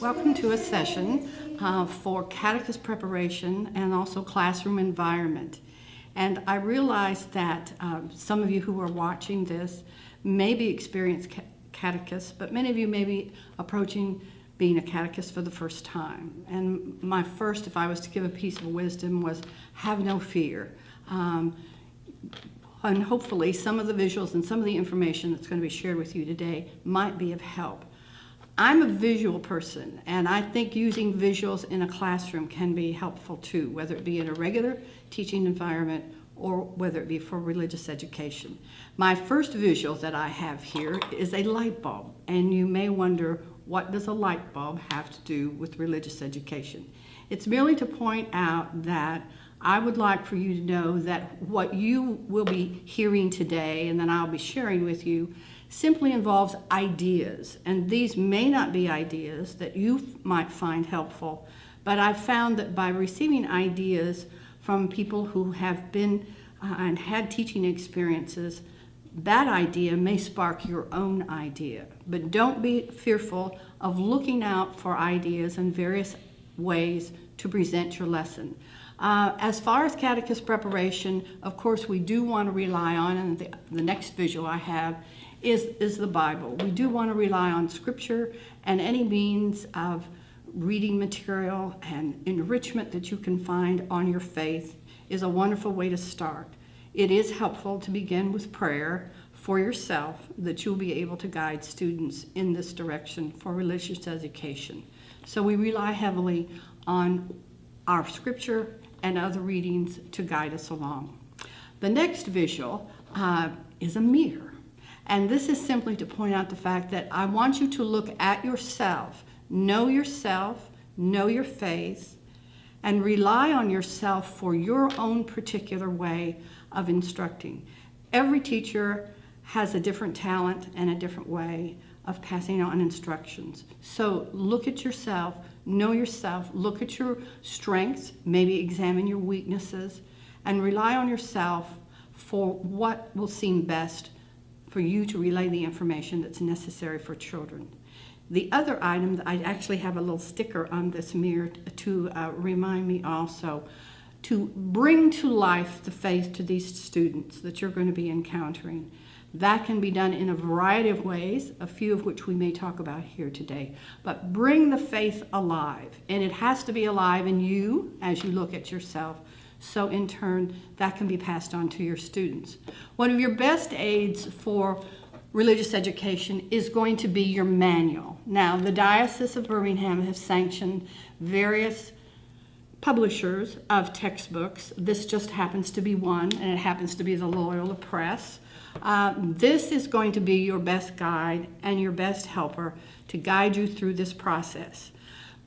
Welcome to a session uh, for catechist preparation and also classroom environment. And I realize that uh, some of you who are watching this may be experienced catechists, but many of you may be approaching being a catechist for the first time. And my first, if I was to give a piece of wisdom, was have no fear. Um, and hopefully some of the visuals and some of the information that's going to be shared with you today might be of help. I'm a visual person, and I think using visuals in a classroom can be helpful too, whether it be in a regular teaching environment or whether it be for religious education. My first visual that I have here is a light bulb, and you may wonder, what does a light bulb have to do with religious education? It's merely to point out that I would like for you to know that what you will be hearing today and then I'll be sharing with you simply involves ideas. And these may not be ideas that you might find helpful, but I've found that by receiving ideas from people who have been uh, and had teaching experiences, that idea may spark your own idea. But don't be fearful of looking out for ideas and various ways to present your lesson. Uh, as far as catechist preparation, of course, we do want to rely on, and the, the next visual I have is, is the Bible. We do want to rely on Scripture and any means of reading material and enrichment that you can find on your faith is a wonderful way to start. It is helpful to begin with prayer for yourself that you'll be able to guide students in this direction for religious education. So we rely heavily on our scripture and other readings to guide us along. The next visual uh, is a mirror. And this is simply to point out the fact that I want you to look at yourself, know yourself, know your faith, and rely on yourself for your own particular way of instructing. Every teacher has a different talent and a different way of passing on instructions. So look at yourself, know yourself, look at your strengths, maybe examine your weaknesses, and rely on yourself for what will seem best for you to relay the information that's necessary for children. The other item, that I actually have a little sticker on this mirror to uh, remind me also to bring to life the faith to these students that you're going to be encountering. That can be done in a variety of ways, a few of which we may talk about here today. But bring the faith alive, and it has to be alive in you as you look at yourself. So, in turn, that can be passed on to your students. One of your best aids for religious education is going to be your manual. Now, the Diocese of Birmingham has sanctioned various publishers of textbooks. This just happens to be one, and it happens to be the Loyola Press. Uh, this is going to be your best guide and your best helper to guide you through this process.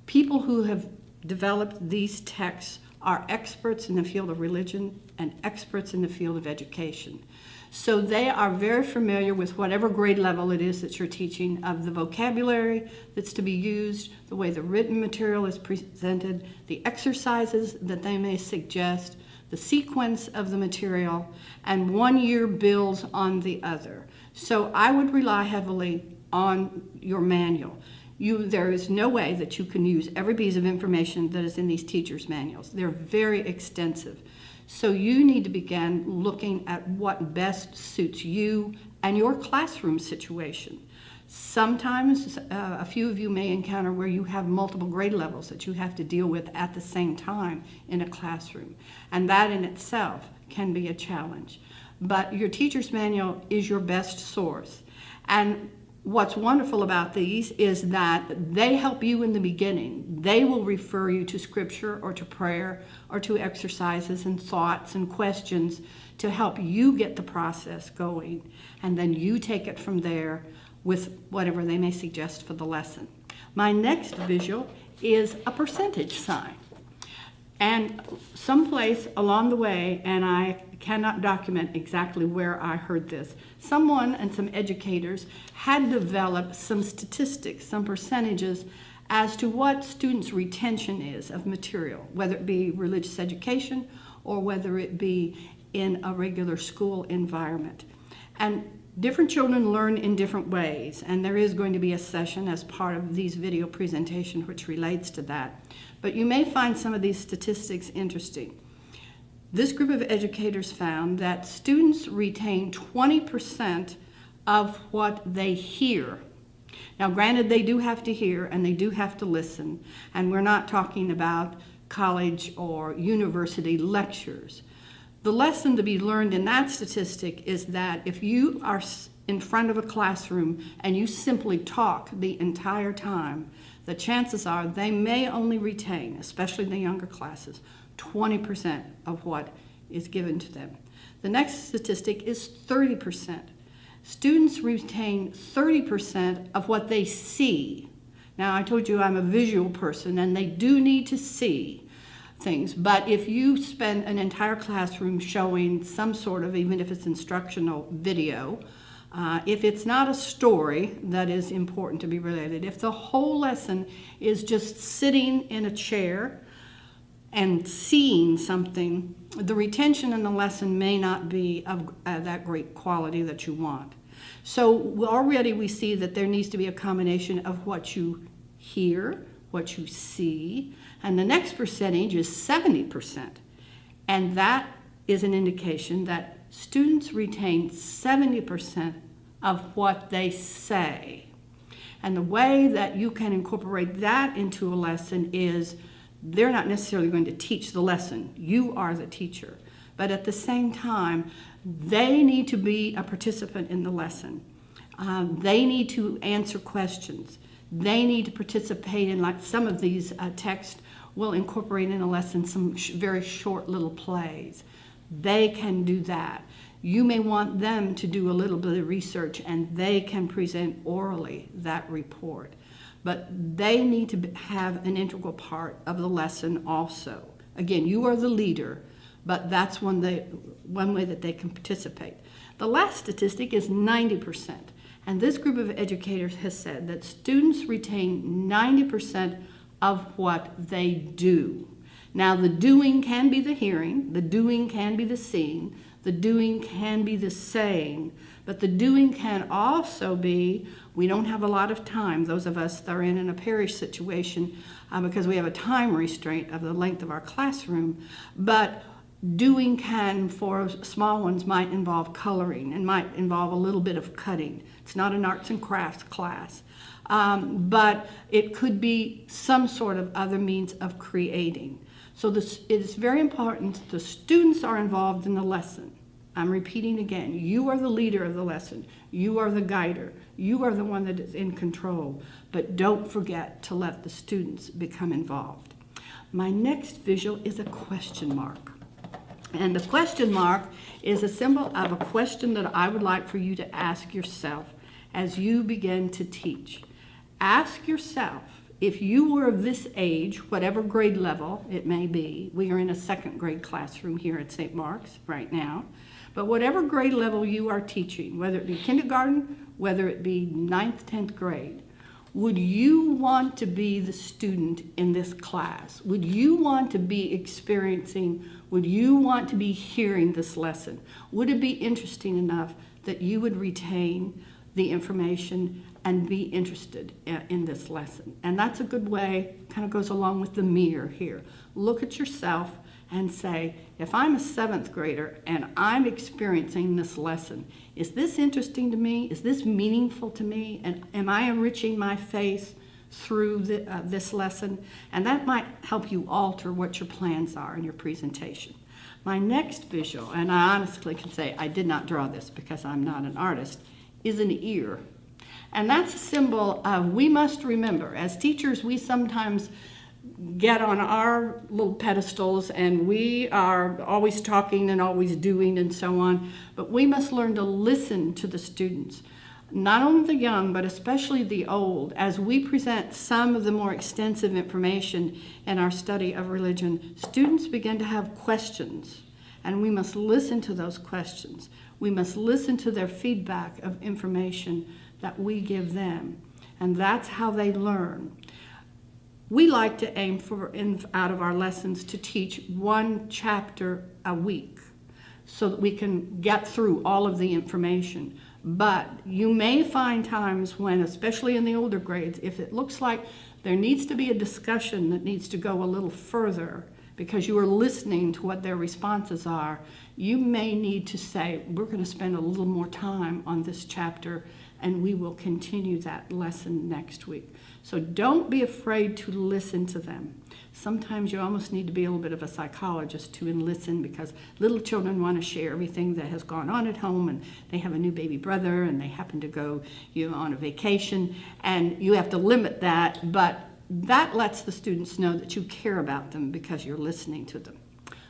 People who have developed these texts are experts in the field of religion and experts in the field of education. So they are very familiar with whatever grade level it is that you're teaching of the vocabulary that's to be used, the way the written material is presented, the exercises that they may suggest, the sequence of the material, and one year builds on the other. So I would rely heavily on your manual. You, there is no way that you can use every piece of information that is in these teachers' manuals. They're very extensive. So you need to begin looking at what best suits you and your classroom situation. Sometimes uh, a few of you may encounter where you have multiple grade levels that you have to deal with at the same time in a classroom. And that in itself can be a challenge. But your teacher's manual is your best source. And what's wonderful about these is that they help you in the beginning. They will refer you to scripture or to prayer or to exercises and thoughts and questions to help you get the process going. And then you take it from there with whatever they may suggest for the lesson. My next visual is a percentage sign. And someplace along the way, and I cannot document exactly where I heard this, someone and some educators had developed some statistics, some percentages as to what students' retention is of material, whether it be religious education or whether it be in a regular school environment. And different children learn in different ways, and there is going to be a session as part of these video presentations which relates to that. But you may find some of these statistics interesting. This group of educators found that students retain 20% of what they hear. Now, granted, they do have to hear and they do have to listen, and we're not talking about college or university lectures. The lesson to be learned in that statistic is that if you are in front of a classroom and you simply talk the entire time, the chances are they may only retain, especially the younger classes, 20% of what is given to them. The next statistic is 30%. Students retain 30% of what they see. Now, I told you I'm a visual person, and they do need to see things. But if you spend an entire classroom showing some sort of, even if it's instructional video, uh, if it's not a story that is important to be related, if the whole lesson is just sitting in a chair and seeing something, the retention in the lesson may not be of uh, that great quality that you want. So already we see that there needs to be a combination of what you hear, what you see, and the next percentage is 70%. And that is an indication that students retain 70% of what they say. And the way that you can incorporate that into a lesson is they're not necessarily going to teach the lesson. You are the teacher. But at the same time, they need to be a participant in the lesson. Um, they need to answer questions. They need to participate in, like some of these uh, texts will incorporate in a lesson some sh very short little plays. They can do that. You may want them to do a little bit of research and they can present orally that report. But they need to have an integral part of the lesson also. Again, you are the leader, but that's one, they, one way that they can participate. The last statistic is 90%. And this group of educators has said that students retain 90% of what they do. Now, the doing can be the hearing, the doing can be the seeing, the doing can be the saying, but the doing can also be we don't have a lot of time, those of us that are in, in a parish situation, uh, because we have a time restraint of the length of our classroom, but doing can for small ones might involve coloring and might involve a little bit of cutting. It's not an arts and crafts class. Um, but it could be some sort of other means of creating. So this, it is very important the students are involved in the lesson. I'm repeating again, you are the leader of the lesson. You are the guider. You are the one that is in control. But don't forget to let the students become involved. My next visual is a question mark. And the question mark is a symbol of a question that I would like for you to ask yourself as you begin to teach. Ask yourself, if you were of this age, whatever grade level it may be, we are in a second grade classroom here at St. Mark's right now, but whatever grade level you are teaching, whether it be kindergarten, whether it be ninth, 10th grade, would you want to be the student in this class? Would you want to be experiencing, would you want to be hearing this lesson? Would it be interesting enough that you would retain the information and be interested in this lesson. And that's a good way, kind of goes along with the mirror here. Look at yourself and say, if I'm a seventh grader and I'm experiencing this lesson, is this interesting to me? Is this meaningful to me? And am I enriching my faith through the, uh, this lesson? And that might help you alter what your plans are in your presentation. My next visual, and I honestly can say I did not draw this because I'm not an artist, is an ear. And that's a symbol of we must remember. As teachers, we sometimes get on our little pedestals and we are always talking and always doing and so on. But we must learn to listen to the students, not only the young, but especially the old. As we present some of the more extensive information in our study of religion, students begin to have questions. And we must listen to those questions. We must listen to their feedback of information that we give them. And that's how they learn. we like to aim for, in, out of our lessons, to teach one chapter a week so that we can get through all of the information. But you may find times when, especially in the older grades, if it looks like there needs to be a discussion that needs to go a little further because you are listening to what their responses are, you may need to say, we're going to spend a little more time on this chapter and we will continue that lesson next week. So don't be afraid to listen to them. Sometimes you almost need to be a little bit of a psychologist to listen because little children want to share everything that has gone on at home and they have a new baby brother and they happen to go you know, on a vacation and you have to limit that, but that lets the students know that you care about them because you're listening to them.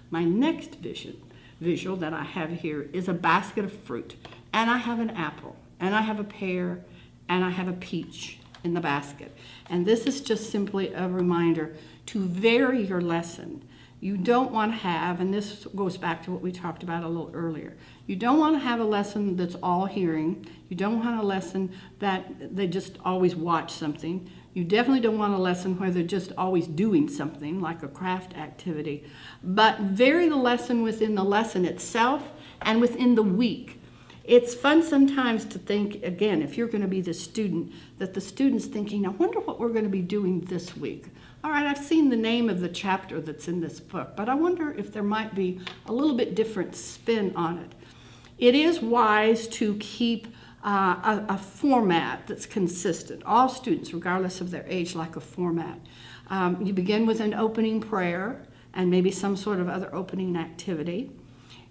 My next vision, visual that I have here is a basket of fruit and I have an apple and I have a pear and I have a peach in the basket. And this is just simply a reminder to vary your lesson. You don't want to have, and this goes back to what we talked about a little earlier, you don't want to have a lesson that's all hearing. You don't want a lesson that they just always watch something. You definitely don't want a lesson where they're just always doing something like a craft activity. But vary the lesson within the lesson itself and within the week. It's fun sometimes to think, again, if you're going to be the student, that the student's thinking, I wonder what we're going to be doing this week. All right, I've seen the name of the chapter that's in this book, but I wonder if there might be a little bit different spin on it. It is wise to keep uh, a, a, format that's consistent. All students, regardless of their age, like a format. Um, you begin with an opening prayer and maybe some sort of other opening activity.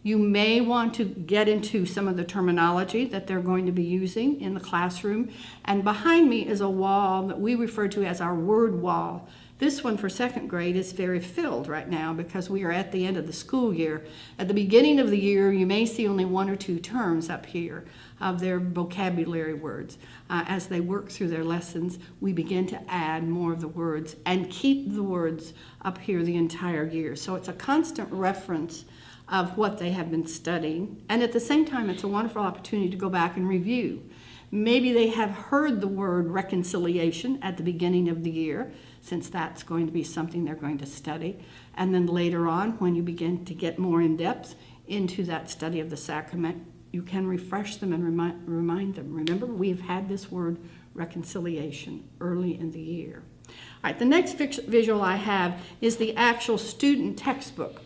You may want to get into some of the terminology that they're going to be using in the classroom. And behind me is a wall that we refer to as our word wall. This one for second grade is very filled right now because we are at the end of the school year. At the beginning of the year, you may see only one or two terms up here of their vocabulary words. Uh, as they work through their lessons, we begin to add more of the words and keep the words up here the entire year. So it's a constant reference of what they have been studying. And at the same time, it's a wonderful opportunity to go back and review. Maybe they have heard the word reconciliation at the beginning of the year, since that's going to be something they're going to study. And then later on, when you begin to get more in depth into that study of the sacrament, you can refresh them and remind, remind them. Remember, we've had this word reconciliation early in the year. All right, the next visual I have is the actual student textbook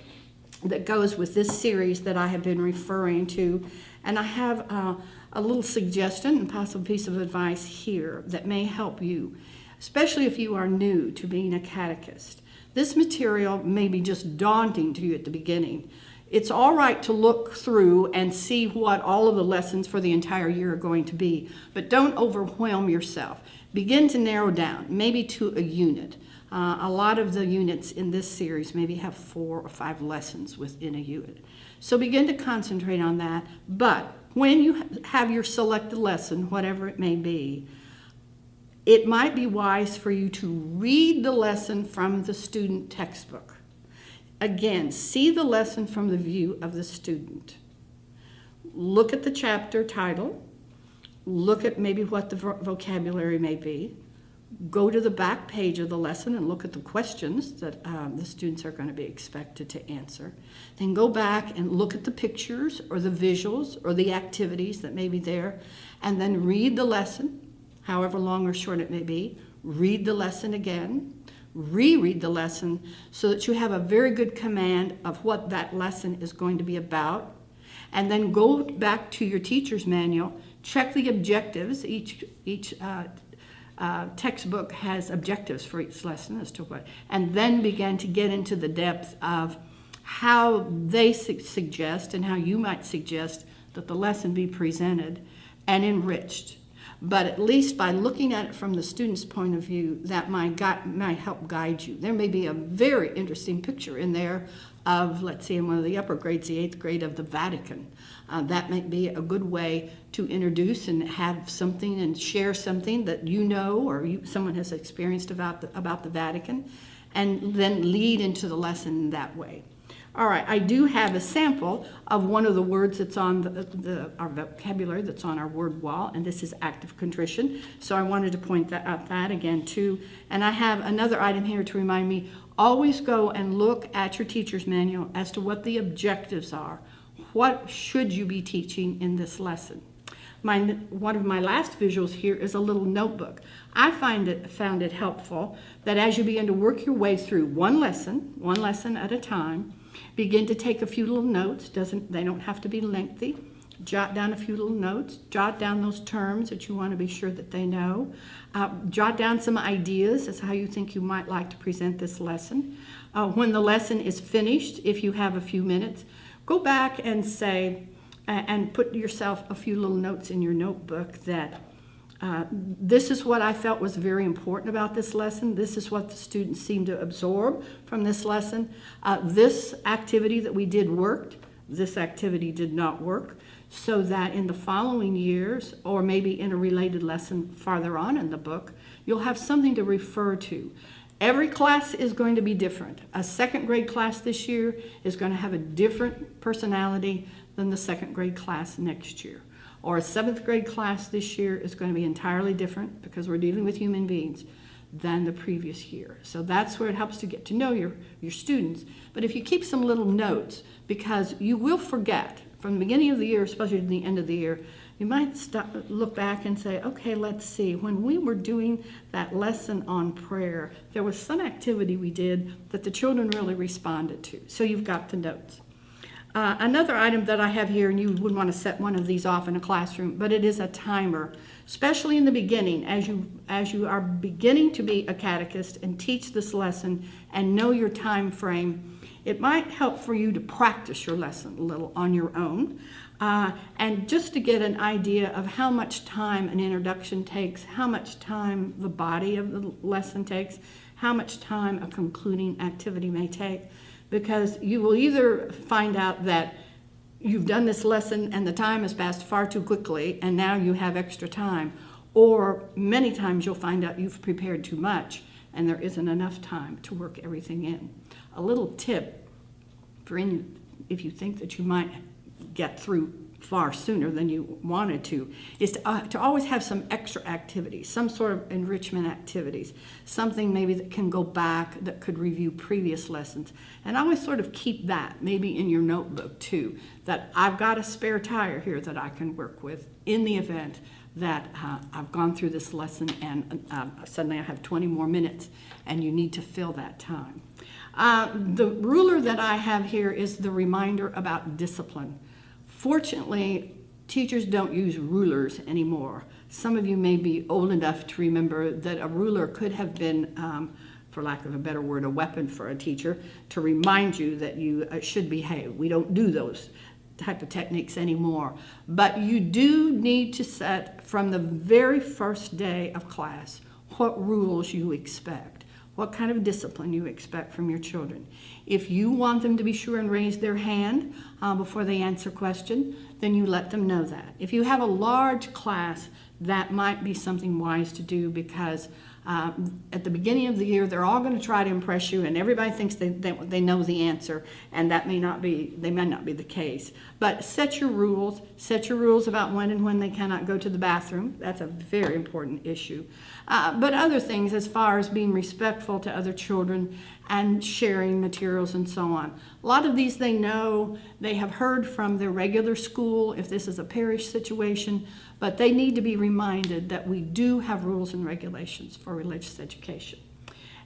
that goes with this series that I have been referring to. And I have uh, a little suggestion and possible piece of advice here that may help you, especially if you are new to being a catechist. This material may be just daunting to you at the beginning. It's all right to look through and see what all of the lessons for the entire year are going to be, but don't overwhelm yourself. Begin to narrow down, maybe to a unit. Uh, a lot of the units in this series maybe have four or five lessons within a unit. So begin to concentrate on that. But when you have your selected lesson, whatever it may be, it might be wise for you to read the lesson from the student textbook. Again, see the lesson from the view of the student. Look at the chapter title. Look at maybe what the vocabulary may be go to the back page of the lesson and look at the questions that um, the students are going to be expected to answer. Then go back and look at the pictures or the visuals or the activities that may be there, and then read the lesson, however long or short it may be. Read the lesson again, reread the lesson so that you have a very good command of what that lesson is going to be about. And then go back to your teacher's manual, check the objectives, each, each uh, uh, textbook has objectives for each lesson as to what, and then began to get into the depth of how they su suggest and how you might suggest that the lesson be presented and enriched. But at least by looking at it from the student's point of view, that might, might help guide you. There may be a very interesting picture in there of, let's see, in one of the upper grades, the eighth grade of the Vatican. Uh, that might be a good way to introduce and have something and share something that you know or you, someone has experienced about the, about the Vatican, and then lead into the lesson that way. All right, I do have a sample of one of the words that's on the, the, our vocabulary that's on our word wall, and this is act of contrition. So I wanted to point that out that again too. And I have another item here to remind me, always go and look at your teacher's manual as to what the objectives are. What should you be teaching in this lesson? My, one of my last visuals here is a little notebook. I find it, found it helpful that as you begin to work your way through one lesson, one lesson at a time, begin to take a few little notes. Doesn't, they don't have to be lengthy. Jot down a few little notes. Jot down those terms that you want to be sure that they know. Uh, jot down some ideas as how you think you might like to present this lesson. Uh, when the lesson is finished, if you have a few minutes, go back and say, and put yourself a few little notes in your notebook that uh, this is what I felt was very important about this lesson. This is what the students seemed to absorb from this lesson. Uh, this activity that we did worked. This activity did not work. So that in the following years, or maybe in a related lesson farther on in the book, you'll have something to refer to. Every class is going to be different. A second grade class this year is going to have a different personality than the second grade class next year. Or a seventh grade class this year is going to be entirely different because we're dealing with human beings than the previous year. So that's where it helps to get to know your, your students. But if you keep some little notes, because you will forget from the beginning of the year, especially to the end of the year, you might stop, look back and say, okay, let's see. When we were doing that lesson on prayer, there was some activity we did that the children really responded to. So you've got the notes. Uh, another item that I have here, and you would want to set one of these off in a classroom, but it is a timer, especially in the beginning, as you as you are beginning to be a catechist and teach this lesson and know your time frame. It might help for you to practice your lesson a little on your own, uh, and just to get an idea of how much time an introduction takes, how much time the body of the lesson takes, how much time a concluding activity may take because you will either find out that you've done this lesson and the time has passed far too quickly and now you have extra time, or many times you'll find out you've prepared too much and there isn't enough time to work everything in. A little tip for any, if you think that you might get through far sooner than you wanted to, is to, uh, to always have some extra activities, some sort of enrichment activities, something maybe that can go back that could review previous lessons. And always sort of keep that maybe in your notebook too, that I've got a spare tire here that I can work with in the event that uh, I've gone through this lesson and uh, suddenly I have 20 more minutes and you need to fill that time. Uh, the ruler that I have here is the reminder about discipline. Fortunately, teachers don't use rulers anymore. Some of you may be old enough to remember that a ruler could have been, um, for lack of a better word, a weapon for a teacher to remind you that you uh, should behave. We don't do those type of techniques anymore. But you do need to set from the very first day of class what rules you expect what kind of discipline you expect from your children. If you want them to be sure and raise their hand uh, before they answer question, then you let them know that. If you have a large class, that might be something wise to do because um, at the beginning of the year, they're all going to try to impress you, and everybody thinks they, they, they, know the answer, and that may not be they may not be the case. But set your rules. Set your rules about when and when they cannot go to the bathroom. That's a very important issue. Uh, but other things, as far as being respectful to other children and sharing materials and so on. A lot of these they know, they have heard from their regular school if this is a parish situation, but they need to be reminded that we do have rules and regulations for religious education.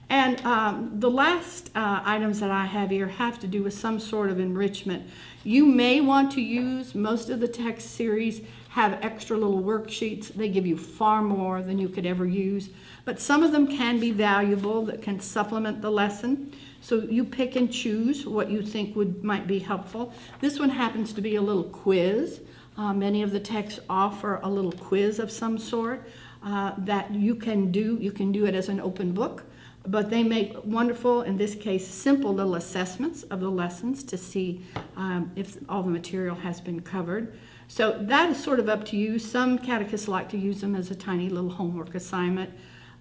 And um, the last uh, items that I have here have to do with some sort of enrichment. You may want to use most of the text series have extra little worksheets. They give you far more than you could ever use. But some of them can be valuable that can supplement the lesson. So you pick and choose what you think would might be helpful. This one happens to be a little quiz. Uh, many of the texts offer a little quiz of some sort uh, that you can do. You can do it as an open book, but they make wonderful, in this case, simple little assessments of the lessons to see um, if all the material has been covered. So that is sort of up to you. Some catechists like to use them as a tiny little homework assignment.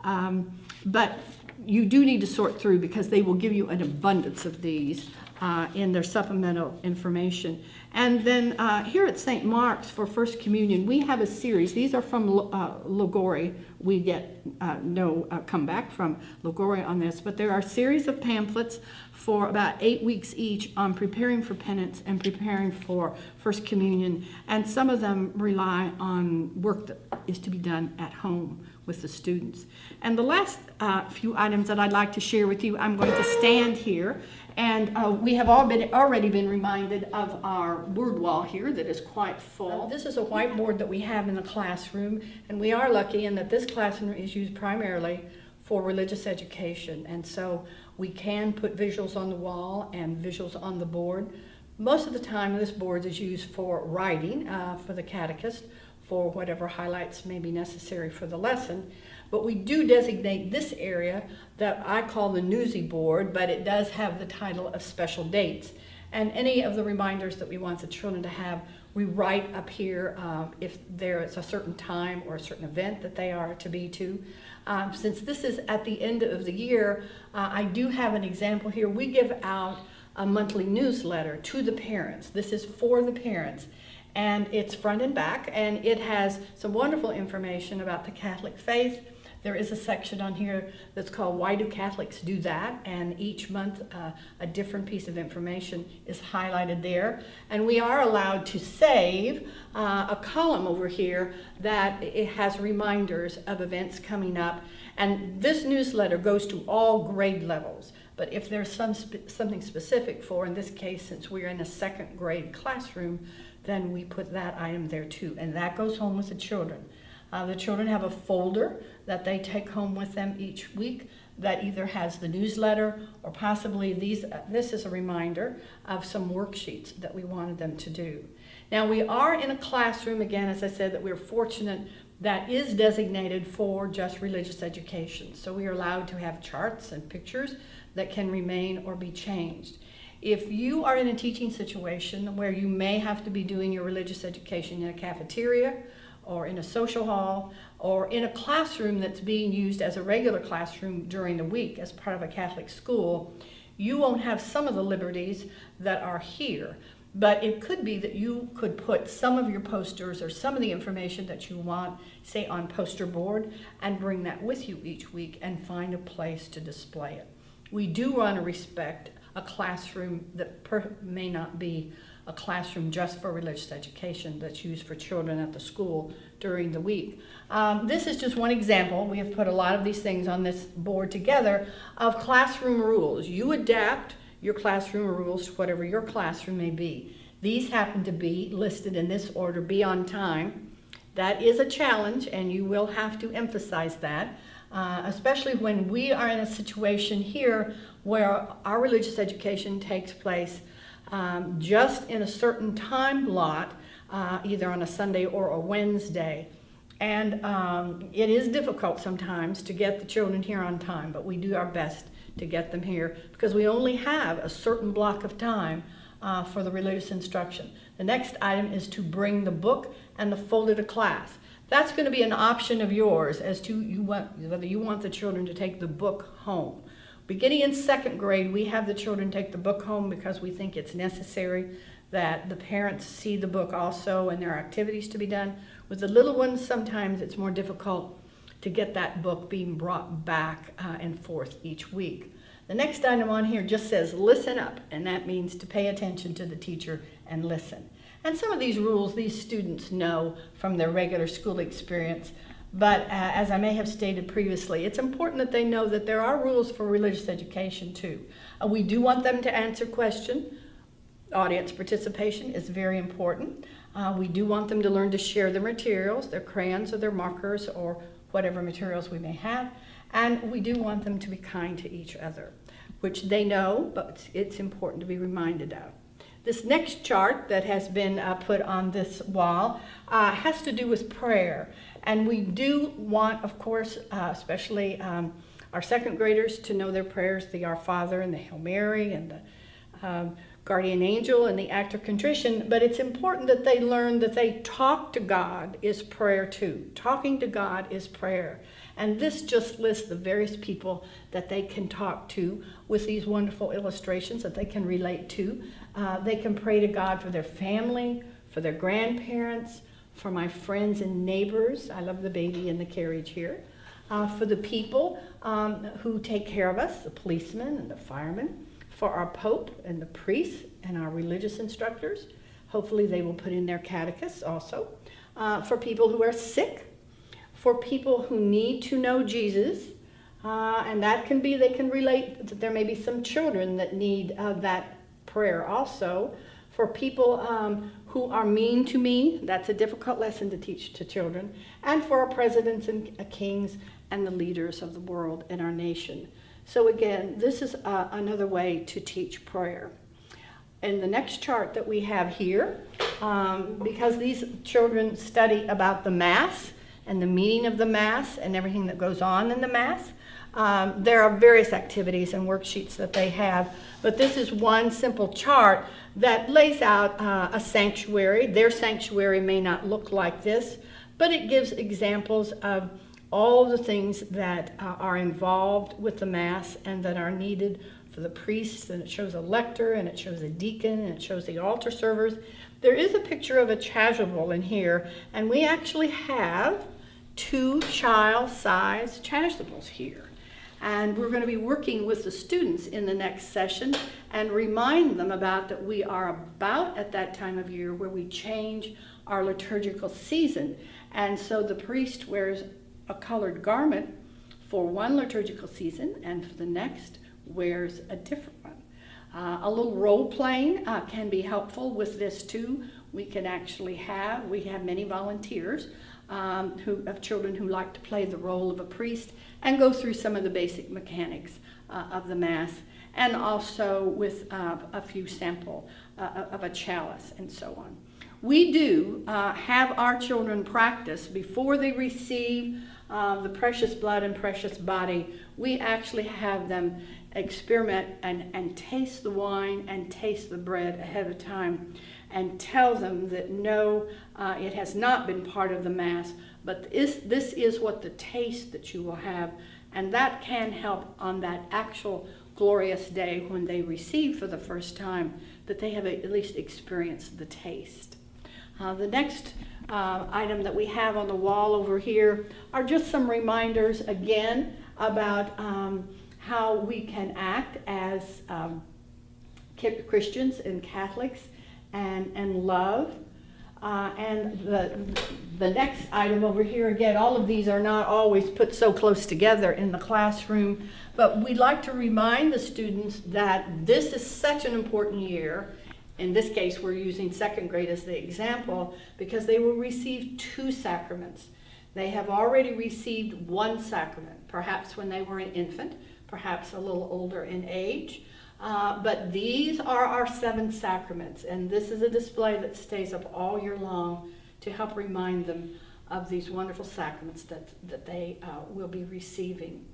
Um, but you do need to sort through because they will give you an abundance of these uh, in their supplemental information. And then uh, here at St. Mark's for First Communion, we have a series. These are from uh. We get uh, no uh, comeback from Liguori on this, but there are a series of pamphlets for about eight weeks each on preparing for penance and preparing for First Communion. And some of them rely on work that is to be done at home with the students. And the last uh, few items that I'd like to share with you, I'm going to stand here and uh, we have all been, already been reminded of our word wall here that is quite full. This is a whiteboard that we have in the classroom, and we are lucky in that this classroom is used primarily for religious education. And so we can put visuals on the wall and visuals on the board. Most of the time, this board is used for writing uh, for the catechist, for whatever highlights may be necessary for the lesson. But we do designate this area that I call the newsy board, but it does have the title of special dates. And any of the reminders that we want the children to have, we write up here um, if there is a certain time or a certain event that they are to be to. Um, since this is at the end of the year, uh, I do have an example here. We give out a monthly newsletter to the parents. This is for the parents and it's front and back and it has some wonderful information about the Catholic faith there is a section on here that's called Why Do Catholics Do That? And each month uh, a different piece of information is highlighted there. And we are allowed to save uh, a column over here that it has reminders of events coming up. And this newsletter goes to all grade levels. But if there's some something specific for, in this case, since we're in a second grade classroom, then we put that item there too. And that goes home with the children. Uh, the children have a folder that they take home with them each week that either has the newsletter or possibly these, uh, this is a reminder of some worksheets that we wanted them to do. Now we are in a classroom, again, as I said, that we're fortunate that is designated for just religious education. So we are allowed to have charts and pictures that can remain or be changed. If you are in a teaching situation where you may have to be doing your religious education in a cafeteria or in a social hall or in a classroom that's being used as a regular classroom during the week as part of a Catholic school, you won't have some of the liberties that are here. But it could be that you could put some of your posters or some of the information that you want, say on poster board, and bring that with you each week and find a place to display it. We do want to respect a classroom that may not be a classroom just for religious education that's used for children at the school during the week. Um, this is just one example. We have put a lot of these things on this board together of classroom rules. You adapt your classroom rules to whatever your classroom may be. These happen to be listed in this order, be on time. That is a challenge and you will have to emphasize that, uh, especially when we are in a situation here where our religious education takes place um, just in a certain time lot, uh, either on a Sunday or a Wednesday. And um, it is difficult sometimes to get the children here on time, but we do our best to get them here because we only have a certain block of time uh, for the religious instruction. The next item is to bring the book and the folder to class. That's going to be an option of yours as to you want, whether you want the children to take the book home. Beginning in second grade, we have the children take the book home because we think it's necessary that the parents see the book also and there are activities to be done. With the little ones, sometimes it's more difficult to get that book being brought back uh, and forth each week. The next item on here just says listen up, and that means to pay attention to the teacher and listen. And some of these rules these students know from their regular school experience, but uh, as I may have stated previously, it's important that they know that there are rules for religious education too. Uh, we do want them to answer questions. Audience participation is very important. Uh, we do want them to learn to share their materials, their crayons or their markers or whatever materials we may have. And we do want them to be kind to each other, which they know, but it's important to be reminded of. This next chart that has been uh, put on this wall uh, has to do with prayer. And we do want, of course, uh, especially um, our second graders to know their prayers, the Our Father and the Hail Mary and the um, Guardian Angel and the Act of Contrition. But it's important that they learn that they talk to God is prayer too. Talking to God is prayer. And this just lists the various people that they can talk to with these wonderful illustrations that they can relate to. Uh, they can pray to God for their family, for their grandparents, for my friends and neighbors. I love the baby in the carriage here. Uh, for the people um, who take care of us, the policemen and the firemen, for our pope and the priests and our religious instructors. Hopefully, they will put in their catechists also. Uh, for people who are sick, for people who need to know Jesus, uh, and that can be, they can relate that there may be some children that need uh, that prayer also. For people um, who are mean to me, that's a difficult lesson to teach to children. And for our presidents and uh, kings and the leaders of the world and our nation. So, again, this is uh, another way to teach prayer. And the next chart that we have here, um, because these children study about the Mass and the meaning of the Mass and everything that goes on in the Mass, um, there are various activities and worksheets that they have, but this is one simple chart that lays out uh, a sanctuary. Their sanctuary may not look like this, but it gives examples of all the things that uh, are involved with the Mass and that are needed for the priests, and it shows a lector, and it shows a deacon, and it shows the altar servers. There is a picture of a chasuble in here, and we actually have two child-sized chasubles here. And we're going to be working with the students in the next session and remind them about that we are about at that time of year where we change our liturgical season. And so the priest wears a colored garment for one liturgical season and for the next wears a different one. Uh, a little role playing uh, can be helpful with this too. We can actually have, we have many volunteers um, who, of children who like to play the role of a priest and go through some of the basic mechanics uh, of the Mass and also with uh, a few sample uh, of a chalice and so on. We do uh, have our children practice before they receive uh, the precious blood and precious body. We actually have them experiment and, and taste the wine and taste the bread ahead of time and tell them that no, uh, it has not been part of the Mass, but this, this is what the taste that you will have. And that can help on that actual glorious day when they receive for the first time, that they have at least experienced the taste. Uh, the next uh, item that we have on the wall over here are just some reminders again about um, how we can act as um, Christians and Catholics and, and love. Uh, and the, the next item over here, again, all of these are not always put so close together in the classroom, but we'd like to remind the students that this is such an important year. In this case, we're using second grade as the example because they will receive two sacraments. They have already received one sacrament, perhaps when they were an infant, perhaps a little older in age. Uh, but these are our seven sacraments, and this is a display that stays up all year long to help remind them of these wonderful sacraments that, that they uh, will be receiving.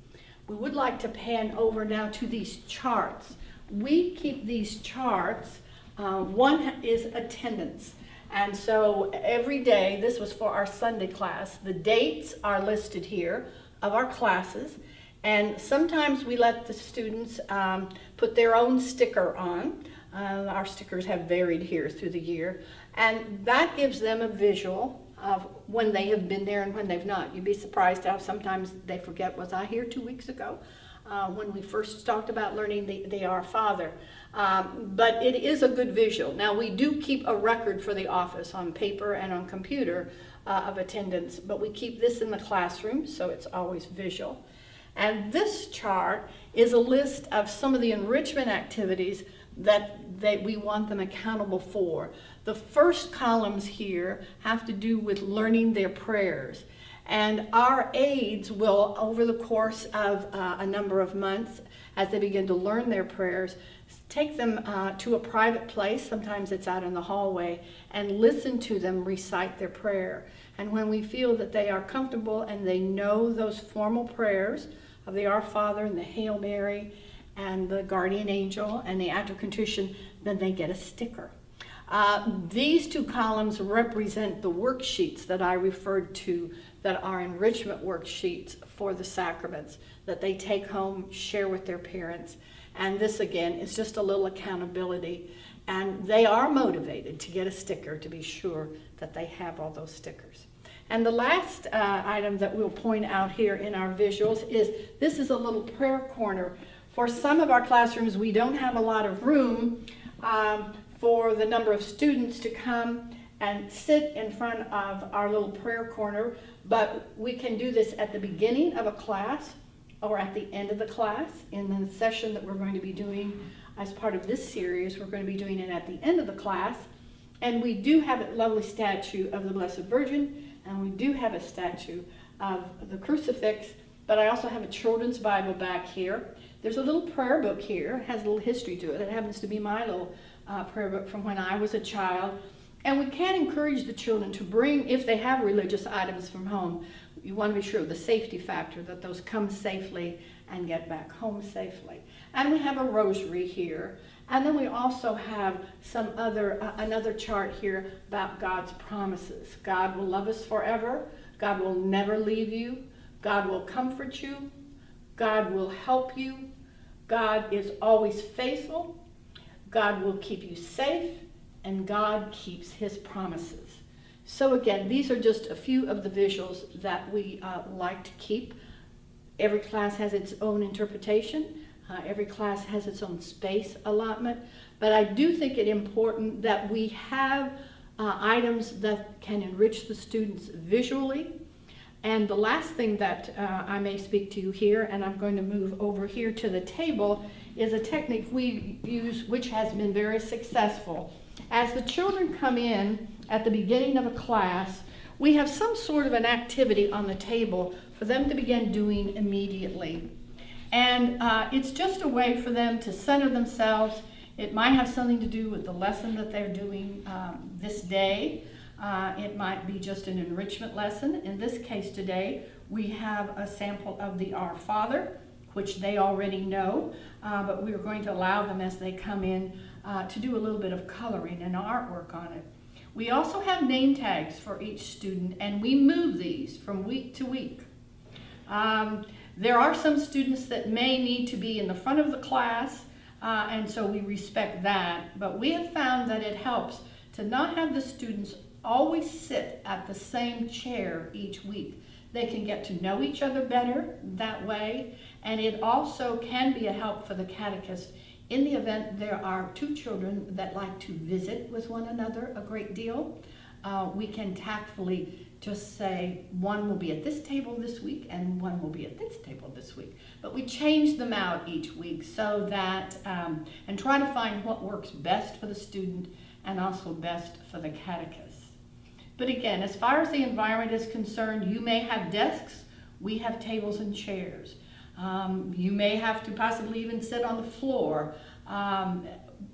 We would like to pan over now to these charts. We keep these charts. Uh, one is attendance. And so every day, this was for our Sunday class, the dates are listed here of our classes. And sometimes we let the students um, put their own sticker on. Uh, our stickers have varied here through the year. And that gives them a visual of when they have been there and when they've not. You'd be surprised how sometimes they forget, was I here two weeks ago? Uh, when we first talked about learning the, the Our Father. Um, but it is a good visual. Now we do keep a record for the office on paper and on computer uh, of attendance, but we keep this in the classroom, so it's always visual. And this chart is a list of some of the enrichment activities that, that we want them accountable for. The first columns here have to do with learning their prayers. And our aides will, over the course of uh, a number of months, as they begin to learn their prayers, take them uh, to a private place, sometimes it's out in the hallway, and listen to them recite their prayer. And when we feel that they are comfortable and they know those formal prayers of the Our Father and the Hail Mary and the Guardian Angel and the Act of Contrition, then they get a sticker. Uh, these two columns represent the worksheets that I referred to that are enrichment worksheets for the sacraments that they take home, share with their parents. And this again is just a little accountability. And they are motivated to get a sticker to be sure that they have all those stickers. And the last uh, item that we'll point out here in our visuals is this is a little prayer corner. For some of our classrooms, we don't have a lot of room um, for the number of students to come and sit in front of our little prayer corner, but we can do this at the beginning of a class or at the end of the class in the session that we're going to be doing as part of this series. We're going to be doing it at the end of the class. And we do have a lovely statue of the Blessed Virgin, and we do have a statue of the crucifix, but I also have a children's Bible back here. There's a little prayer book here, it has a little history to it. It happens to be my little uh, prayer book from when I was a child. And we can encourage the children to bring, if they have religious items from home, you want to be sure of the safety factor that those come safely and get back home safely. And we have a rosary here. And then we also have some other, uh, another chart here about God's promises. God will love us forever. God will never leave you. God will comfort you. God will help you. God is always faithful. God will keep you safe and God keeps his promises. So again, these are just a few of the visuals that we uh, like to keep. Every class has its own interpretation. Uh, every class has its own space allotment. But I do think it important that we have uh, items that can enrich the students visually. And the last thing that uh, I may speak to you here, and I'm going to move over here to the table, is a technique we use which has been very successful. As the children come in at the beginning of a class, we have some sort of an activity on the table for them to begin doing immediately. And uh, it's just a way for them to center themselves. It might have something to do with the lesson that they're doing um, this day. Uh, it might be just an enrichment lesson. In this case today, we have a sample of the Our Father, which they already know, uh, but we are going to allow them as they come in uh, to do a little bit of coloring and artwork on it. We also have name tags for each student and we move these from week to week. Um, there are some students that may need to be in the front of the class uh, and so we respect that, but we have found that it helps to not have the students always sit at the same chair each week. They can get to know each other better that way, and it also can be a help for the catechist in the event there are two children that like to visit with one another a great deal, uh, we can tactfully just say one will be at this table this week and one will be at this table this week. But we change them out each week so that, um, and try to find what works best for the student and also best for the catechist. But again, as far as the environment is concerned, you may have desks, we have tables and chairs. Um, you may have to possibly even sit on the floor um,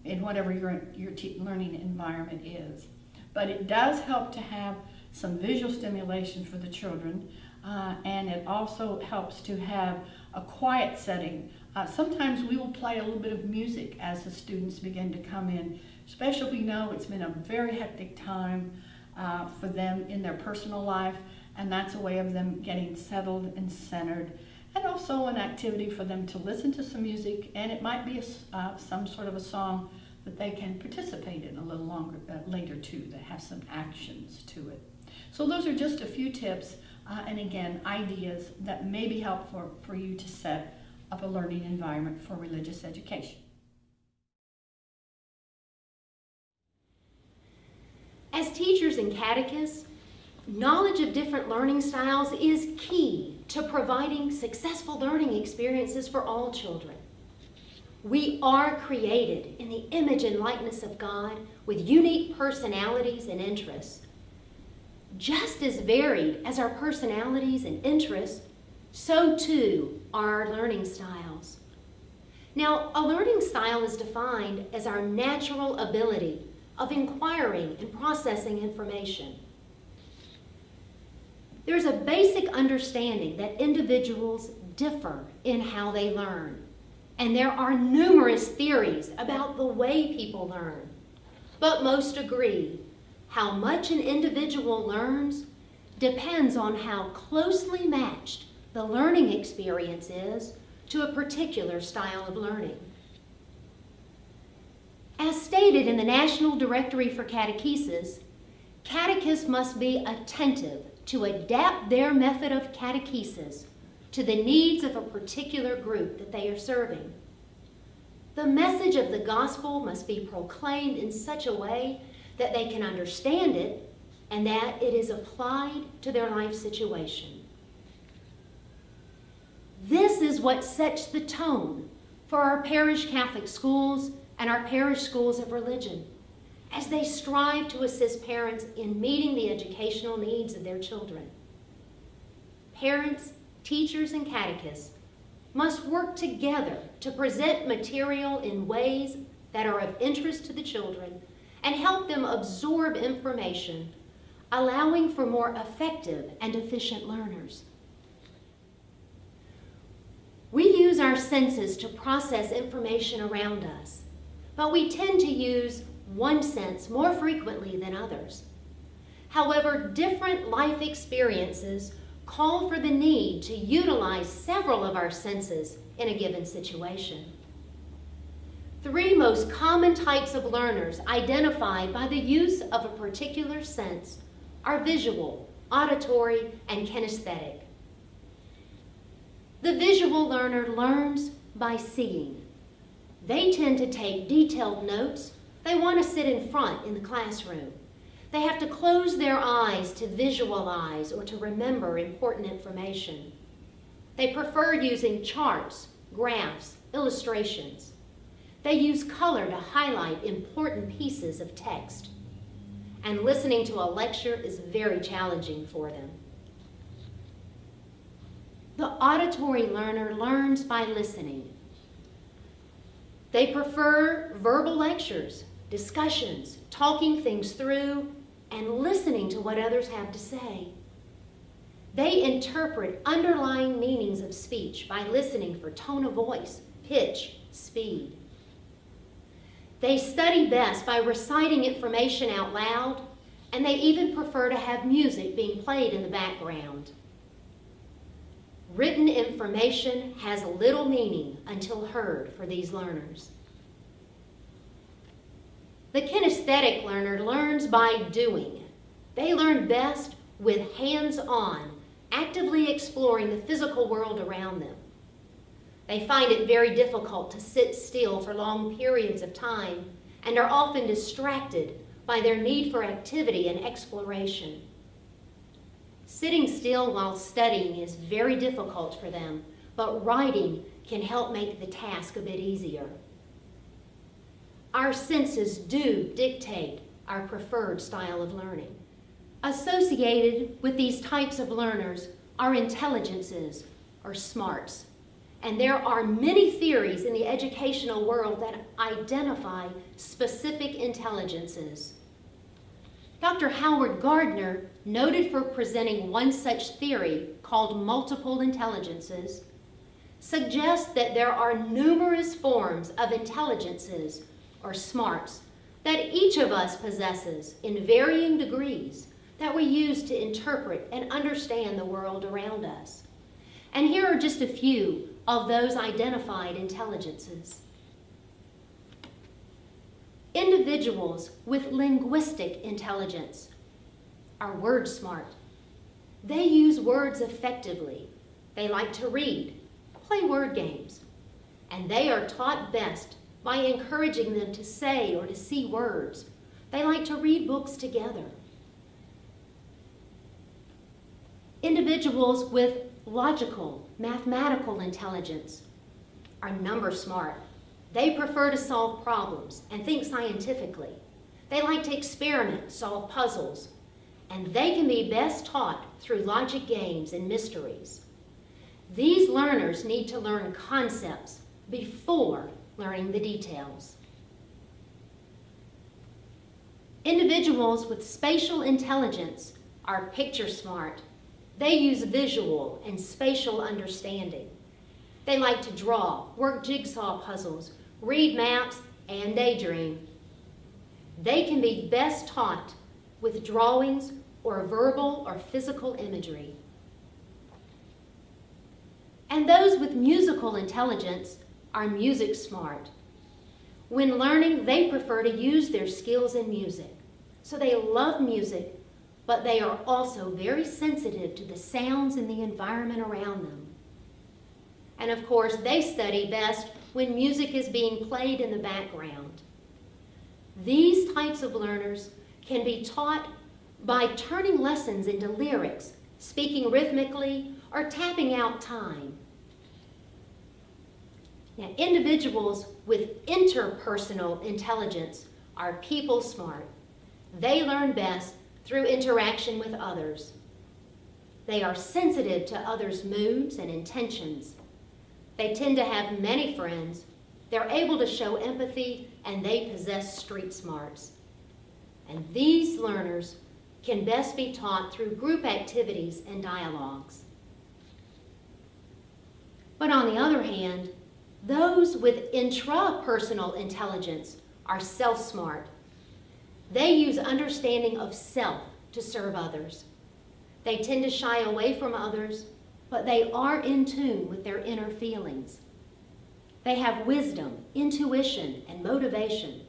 in whatever your, your learning environment is. But it does help to have some visual stimulation for the children, uh, and it also helps to have a quiet setting. Uh, sometimes we will play a little bit of music as the students begin to come in, especially if we know it's been a very hectic time uh, for them in their personal life, and that's a way of them getting settled and centered and also an activity for them to listen to some music, and it might be a, uh, some sort of a song that they can participate in a little longer uh, later too, that have some actions to it. So those are just a few tips, uh, and again, ideas that may be helpful for you to set up a learning environment for religious education. As teachers and catechists, knowledge of different learning styles is key to providing successful learning experiences for all children. We are created in the image and likeness of God with unique personalities and interests. Just as varied as our personalities and interests, so too are our learning styles. Now, a learning style is defined as our natural ability of inquiring and processing information there's a basic understanding that individuals differ in how they learn. And there are numerous theories about the way people learn. But most agree how much an individual learns depends on how closely matched the learning experience is to a particular style of learning. As stated in the National Directory for Catechesis, catechists must be attentive to adapt their method of catechesis to the needs of a particular group that they are serving. The message of the gospel must be proclaimed in such a way that they can understand it and that it is applied to their life situation. This is what sets the tone for our parish Catholic schools and our parish schools of religion as they strive to assist parents in meeting the educational needs of their children. Parents, teachers, and catechists must work together to present material in ways that are of interest to the children and help them absorb information, allowing for more effective and efficient learners. We use our senses to process information around us, but we tend to use one sense more frequently than others. However, different life experiences call for the need to utilize several of our senses in a given situation. Three most common types of learners identified by the use of a particular sense are visual, auditory, and kinesthetic. The visual learner learns by seeing. They tend to take detailed notes. They want to sit in front in the classroom. They have to close their eyes to visualize or to remember important information. They prefer using charts, graphs, illustrations. They use color to highlight important pieces of text. And listening to a lecture is very challenging for them. The auditory learner learns by listening. They prefer verbal lectures, discussions, talking things through, and listening to what others have to say. They interpret underlying meanings of speech by listening for tone of voice, pitch, speed. They study best by reciting information out loud, and they even prefer to have music being played in the background. Written information has little meaning until heard for these learners. The kinesthetic learner learns by doing. They learn best with hands-on, actively exploring the physical world around them. They find it very difficult to sit still for long periods of time and are often distracted by their need for activity and exploration. Sitting still while studying is very difficult for them, but writing can help make the task a bit easier. Our senses do dictate our preferred style of learning. Associated with these types of learners are intelligences, or smarts. And there are many theories in the educational world that identify specific intelligences. Dr. Howard Gardner, noted for presenting one such theory called multiple intelligences, suggests that there are numerous forms of intelligences or smarts that each of us possesses in varying degrees that we use to interpret and understand the world around us. And here are just a few of those identified intelligences. Individuals with linguistic intelligence are word smart. They use words effectively. They like to read, play word games, and they are taught best by encouraging them to say or to see words. They like to read books together. Individuals with logical, mathematical intelligence are number smart. They prefer to solve problems and think scientifically. They like to experiment, solve puzzles, and they can be best taught through logic games and mysteries. These learners need to learn concepts before learning the details. Individuals with spatial intelligence are picture smart. They use visual and spatial understanding. They like to draw, work jigsaw puzzles, read maps, and daydream. They can be best taught with drawings or verbal or physical imagery. And those with musical intelligence are music smart. When learning, they prefer to use their skills in music. So they love music, but they are also very sensitive to the sounds in the environment around them. And of course, they study best when music is being played in the background. These types of learners can be taught by turning lessons into lyrics, speaking rhythmically, or tapping out time. Now, individuals with interpersonal intelligence are people smart. They learn best through interaction with others. They are sensitive to others' moods and intentions. They tend to have many friends. They're able to show empathy and they possess street smarts. And these learners can best be taught through group activities and dialogues. But on the other hand, those with intrapersonal intelligence are self-smart. They use understanding of self to serve others. They tend to shy away from others, but they are in tune with their inner feelings. They have wisdom, intuition, and motivation,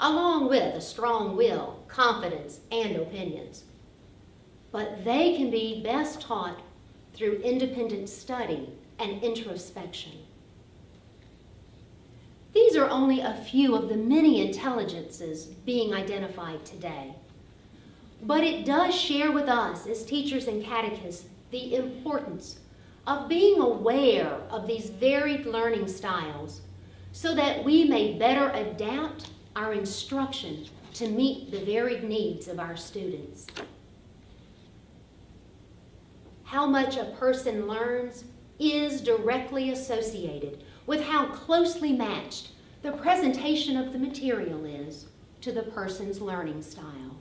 along with a strong will, confidence, and opinions. But they can be best taught through independent study and introspection. These are only a few of the many intelligences being identified today. But it does share with us as teachers and catechists the importance of being aware of these varied learning styles so that we may better adapt our instruction to meet the varied needs of our students. How much a person learns is directly associated with how closely matched the presentation of the material is to the person's learning style.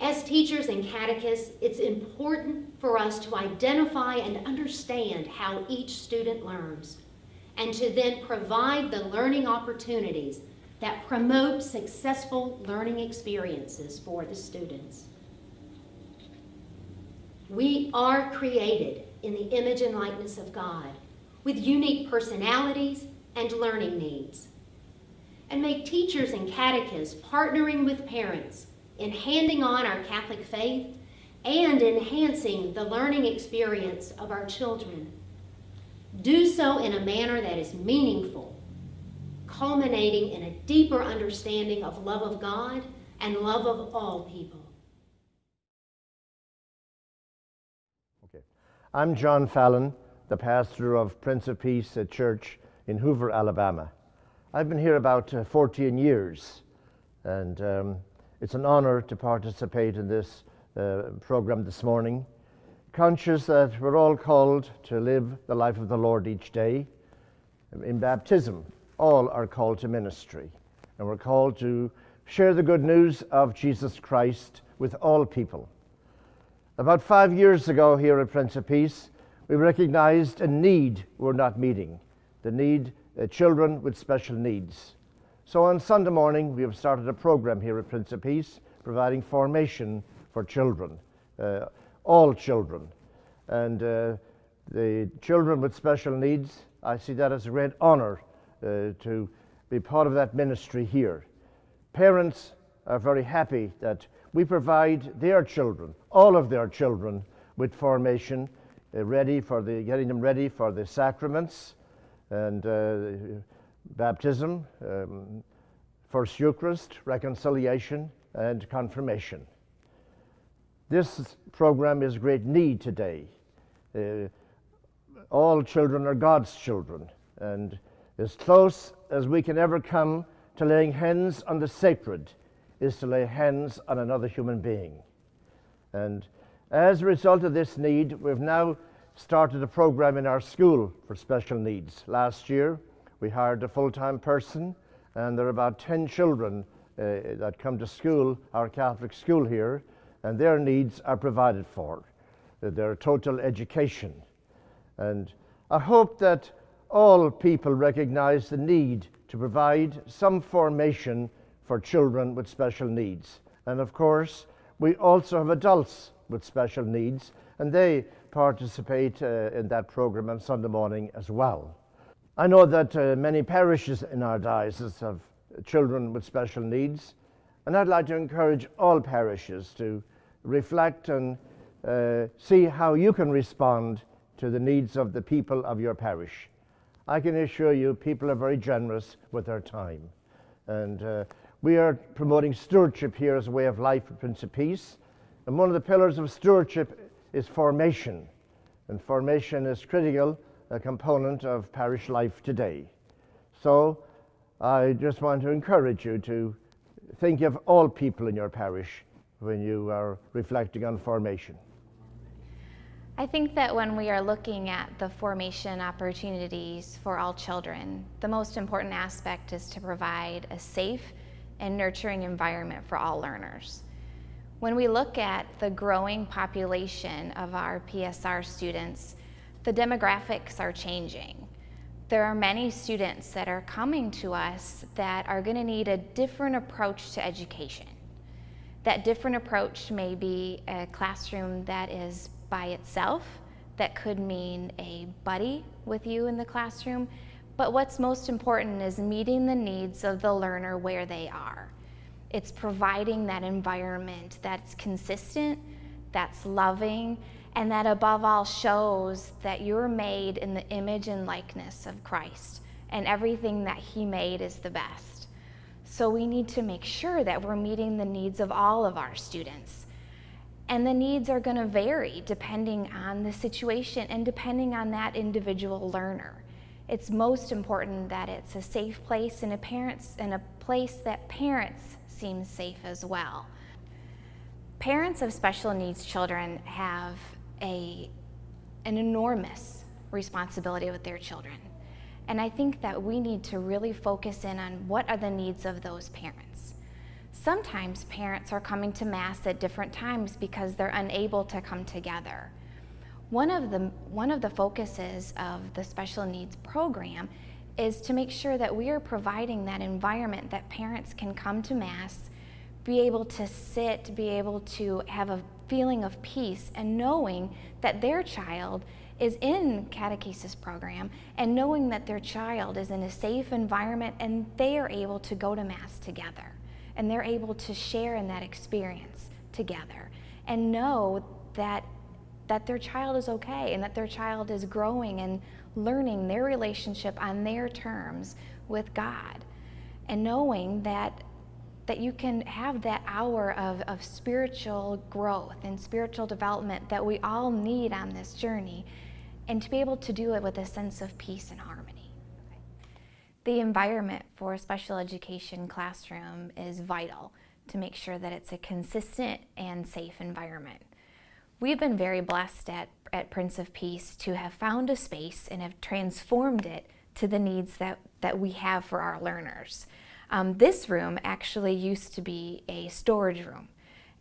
As teachers and catechists, it's important for us to identify and understand how each student learns, and to then provide the learning opportunities that promote successful learning experiences for the students. We are created in the image and likeness of God with unique personalities and learning needs. And make teachers and catechists partnering with parents in handing on our Catholic faith and enhancing the learning experience of our children. Do so in a manner that is meaningful, culminating in a deeper understanding of love of God and love of all people. I'm John Fallon, the pastor of Prince of Peace Church in Hoover, Alabama. I've been here about uh, 14 years, and um, it's an honor to participate in this uh, program this morning, conscious that we're all called to live the life of the Lord each day. In baptism, all are called to ministry, and we're called to share the good news of Jesus Christ with all people. About five years ago, here at Prince of Peace, we recognized a need we're not meeting the need uh, children with special needs. So on Sunday morning, we have started a program here at Prince of Peace providing formation for children, uh, all children. And uh, the children with special needs, I see that as a great honor uh, to be part of that ministry here. Parents are very happy that we provide their children, all of their children, with formation, uh, ready for the, getting them ready for the sacraments and uh, baptism, um, First Eucharist, reconciliation, and confirmation. This program is great need today. Uh, all children are God's children, and as close as we can ever come to laying hands on the sacred is to lay hands on another human being. And as a result of this need, we've now started a program in our school for special needs. Last year, we hired a full-time person, and there are about 10 children uh, that come to school, our Catholic school here, and their needs are provided for. Uh, their total education. And I hope that all people recognize the need to provide some formation for children with special needs. And of course, we also have adults with special needs, and they participate uh, in that program on Sunday morning as well. I know that uh, many parishes in our diocese have children with special needs, and I'd like to encourage all parishes to reflect and uh, see how you can respond to the needs of the people of your parish. I can assure you, people are very generous with their time. And uh, we are promoting stewardship here as a way of life at Prince of Peace. And one of the pillars of stewardship is formation. And formation is critical, a component of parish life today. So I just want to encourage you to think of all people in your parish when you are reflecting on formation. I think that when we are looking at the formation opportunities for all children, the most important aspect is to provide a safe and nurturing environment for all learners. When we look at the growing population of our PSR students, the demographics are changing. There are many students that are coming to us that are going to need a different approach to education. That different approach may be a classroom that is by itself, that could mean a buddy with you in the classroom, but what's most important is meeting the needs of the learner where they are. It's providing that environment that's consistent, that's loving, and that above all shows that you're made in the image and likeness of Christ, and everything that He made is the best. So we need to make sure that we're meeting the needs of all of our students. And the needs are going to vary depending on the situation and depending on that individual learner. It's most important that it's a safe place and a parents and a place that parents seem safe as well. Parents of special needs children have a, an enormous responsibility with their children. And I think that we need to really focus in on what are the needs of those parents. Sometimes parents are coming to Mass at different times because they're unable to come together. One of the, one of the focuses of the special needs program is to make sure that we are providing that environment that parents can come to Mass, be able to sit, be able to have a feeling of peace and knowing that their child is in catechesis program and knowing that their child is in a safe environment and they are able to go to Mass together and they're able to share in that experience together and know that that their child is okay and that their child is growing and learning their relationship on their terms with God and knowing that that you can have that hour of, of spiritual growth and spiritual development that we all need on this journey and to be able to do it with a sense of peace and harmony. The environment for a special education classroom is vital to make sure that it's a consistent and safe environment. We've been very blessed at, at Prince of Peace to have found a space and have transformed it to the needs that, that we have for our learners. Um, this room actually used to be a storage room.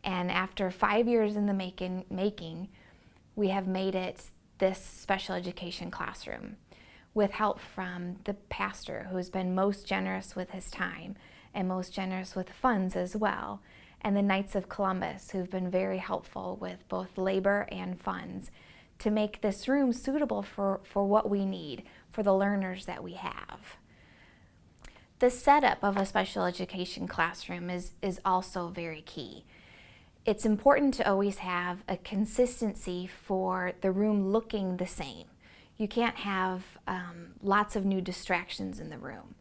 And after five years in the making, making, we have made it this special education classroom with help from the pastor who's been most generous with his time and most generous with funds as well, and the Knights of Columbus who've been very helpful with both labor and funds to make this room suitable for, for what we need, for the learners that we have. The setup of a special education classroom is, is also very key. It's important to always have a consistency for the room looking the same. You can't have um, lots of new distractions in the room.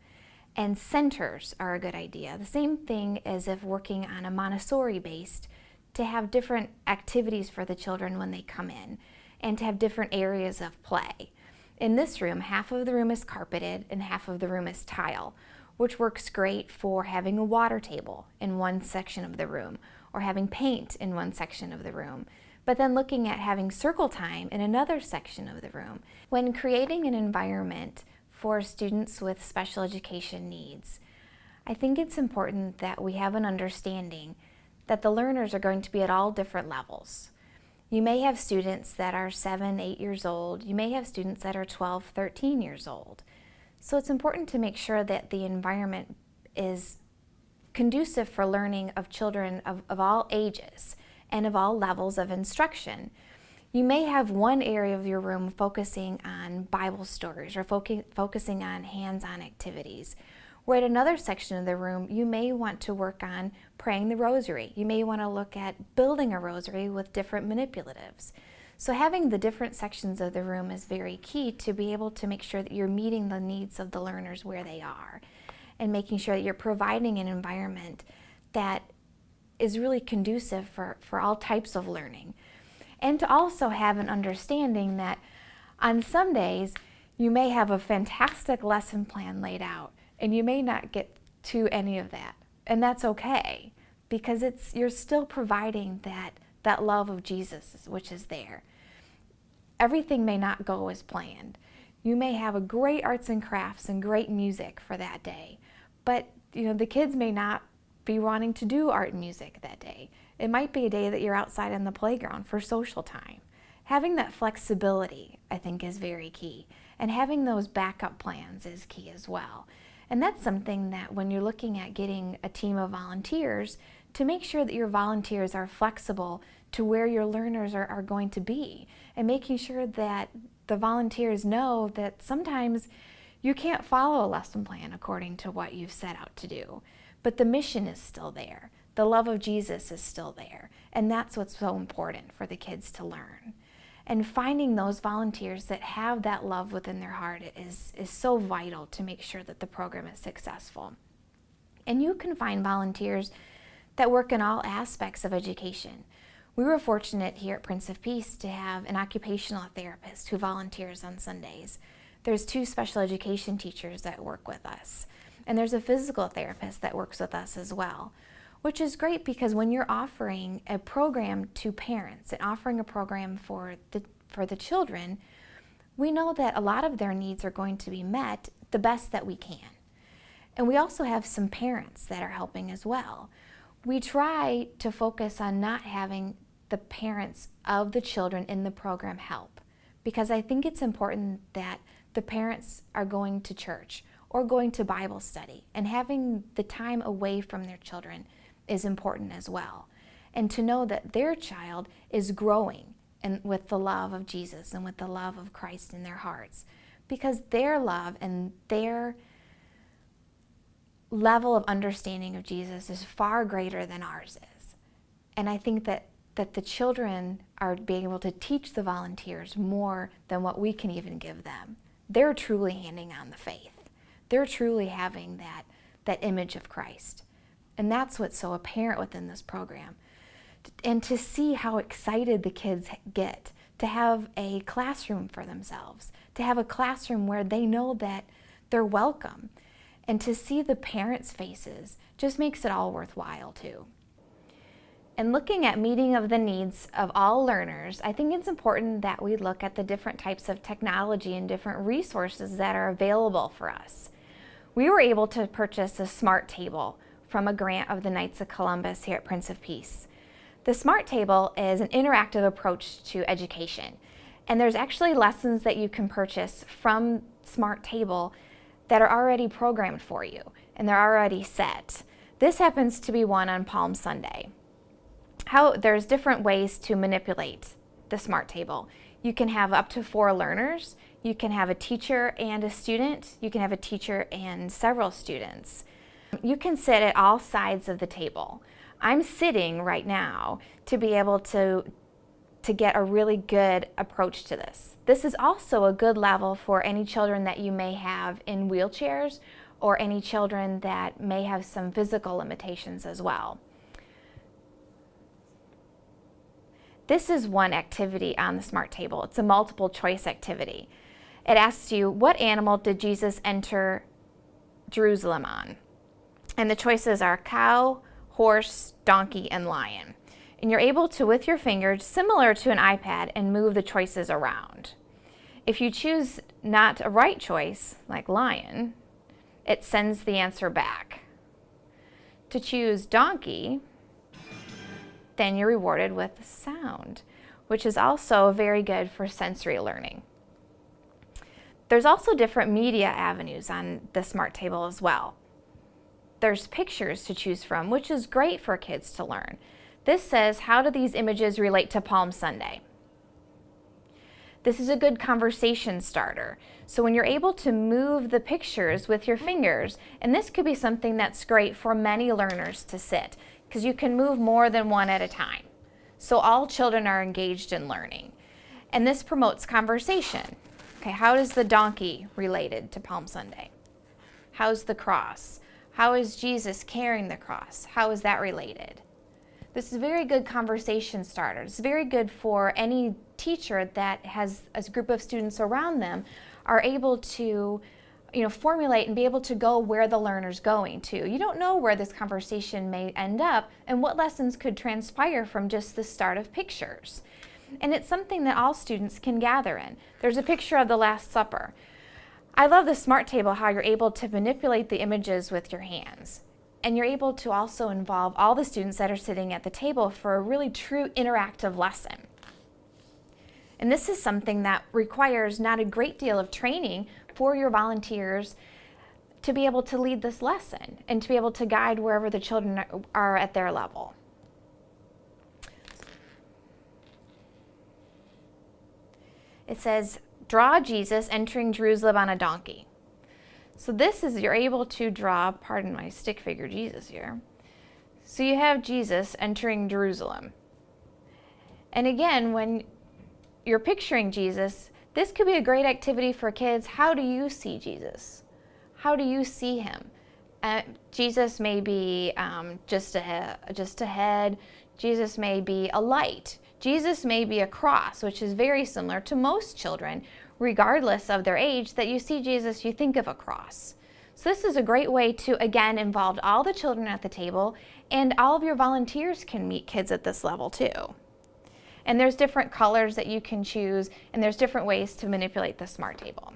And centers are a good idea. The same thing as if working on a Montessori based to have different activities for the children when they come in and to have different areas of play. In this room, half of the room is carpeted and half of the room is tile which works great for having a water table in one section of the room or having paint in one section of the room, but then looking at having circle time in another section of the room. When creating an environment for students with special education needs, I think it's important that we have an understanding that the learners are going to be at all different levels. You may have students that are 7, 8 years old. You may have students that are 12, 13 years old. So it's important to make sure that the environment is conducive for learning of children of, of all ages and of all levels of instruction. You may have one area of your room focusing on Bible stories or focus, focusing on hands-on activities. Where at another section of the room, you may want to work on praying the rosary. You may want to look at building a rosary with different manipulatives. So having the different sections of the room is very key to be able to make sure that you're meeting the needs of the learners where they are and making sure that you're providing an environment that is really conducive for, for all types of learning. And to also have an understanding that on some days you may have a fantastic lesson plan laid out and you may not get to any of that. And that's okay because it's you're still providing that that love of Jesus which is there. Everything may not go as planned. You may have a great arts and crafts and great music for that day, but you know the kids may not be wanting to do art and music that day. It might be a day that you're outside in the playground for social time. Having that flexibility, I think, is very key. And having those backup plans is key as well. And that's something that when you're looking at getting a team of volunteers, to make sure that your volunteers are flexible to where your learners are, are going to be and making sure that the volunteers know that sometimes you can't follow a lesson plan according to what you've set out to do, but the mission is still there. The love of Jesus is still there. And that's what's so important for the kids to learn. And finding those volunteers that have that love within their heart is, is so vital to make sure that the program is successful. And you can find volunteers that work in all aspects of education. We were fortunate here at Prince of Peace to have an occupational therapist who volunteers on Sundays. There's two special education teachers that work with us. And there's a physical therapist that works with us as well which is great because when you're offering a program to parents and offering a program for the, for the children, we know that a lot of their needs are going to be met the best that we can. And we also have some parents that are helping as well. We try to focus on not having the parents of the children in the program help because I think it's important that the parents are going to church or going to Bible study and having the time away from their children is important as well. And to know that their child is growing and with the love of Jesus and with the love of Christ in their hearts. Because their love and their level of understanding of Jesus is far greater than ours is. And I think that, that the children are being able to teach the volunteers more than what we can even give them. They're truly handing on the faith. They're truly having that, that image of Christ. And that's what's so apparent within this program. And to see how excited the kids get to have a classroom for themselves, to have a classroom where they know that they're welcome. And to see the parents' faces just makes it all worthwhile too. And looking at meeting of the needs of all learners, I think it's important that we look at the different types of technology and different resources that are available for us. We were able to purchase a smart table from a grant of the Knights of Columbus here at Prince of Peace. The SMART Table is an interactive approach to education. And there's actually lessons that you can purchase from SMART Table that are already programmed for you, and they're already set. This happens to be one on Palm Sunday. How There's different ways to manipulate the SMART Table. You can have up to four learners, you can have a teacher and a student, you can have a teacher and several students. You can sit at all sides of the table. I'm sitting right now to be able to, to get a really good approach to this. This is also a good level for any children that you may have in wheelchairs or any children that may have some physical limitations as well. This is one activity on the SMART table. It's a multiple choice activity. It asks you, what animal did Jesus enter Jerusalem on? And the choices are cow, horse, donkey, and lion. And you're able to, with your fingers, similar to an iPad, and move the choices around. If you choose not a right choice, like lion, it sends the answer back. To choose donkey, then you're rewarded with sound, which is also very good for sensory learning. There's also different media avenues on the Smart Table as well. There's pictures to choose from, which is great for kids to learn. This says, how do these images relate to Palm Sunday? This is a good conversation starter. So when you're able to move the pictures with your fingers, and this could be something that's great for many learners to sit, because you can move more than one at a time. So all children are engaged in learning. And this promotes conversation. Okay, how is the donkey related to Palm Sunday? How's the cross? How is Jesus carrying the cross? How is that related? This is a very good conversation starter. It's very good for any teacher that has a group of students around them are able to you know, formulate and be able to go where the learner's going to. You don't know where this conversation may end up and what lessons could transpire from just the start of pictures. And it's something that all students can gather in. There's a picture of the Last Supper. I love the smart table, how you're able to manipulate the images with your hands. And you're able to also involve all the students that are sitting at the table for a really true interactive lesson. And this is something that requires not a great deal of training for your volunteers to be able to lead this lesson and to be able to guide wherever the children are at their level. It says, draw Jesus entering Jerusalem on a donkey. So this is, you're able to draw, pardon my stick figure Jesus here. So you have Jesus entering Jerusalem. And again, when you're picturing Jesus, this could be a great activity for kids. How do you see Jesus? How do you see him? Uh, Jesus may be um, just, a, just ahead. Jesus may be a light. Jesus may be a cross, which is very similar to most children, regardless of their age, that you see Jesus, you think of a cross. So this is a great way to, again, involve all the children at the table, and all of your volunteers can meet kids at this level too. And there's different colors that you can choose, and there's different ways to manipulate the smart table.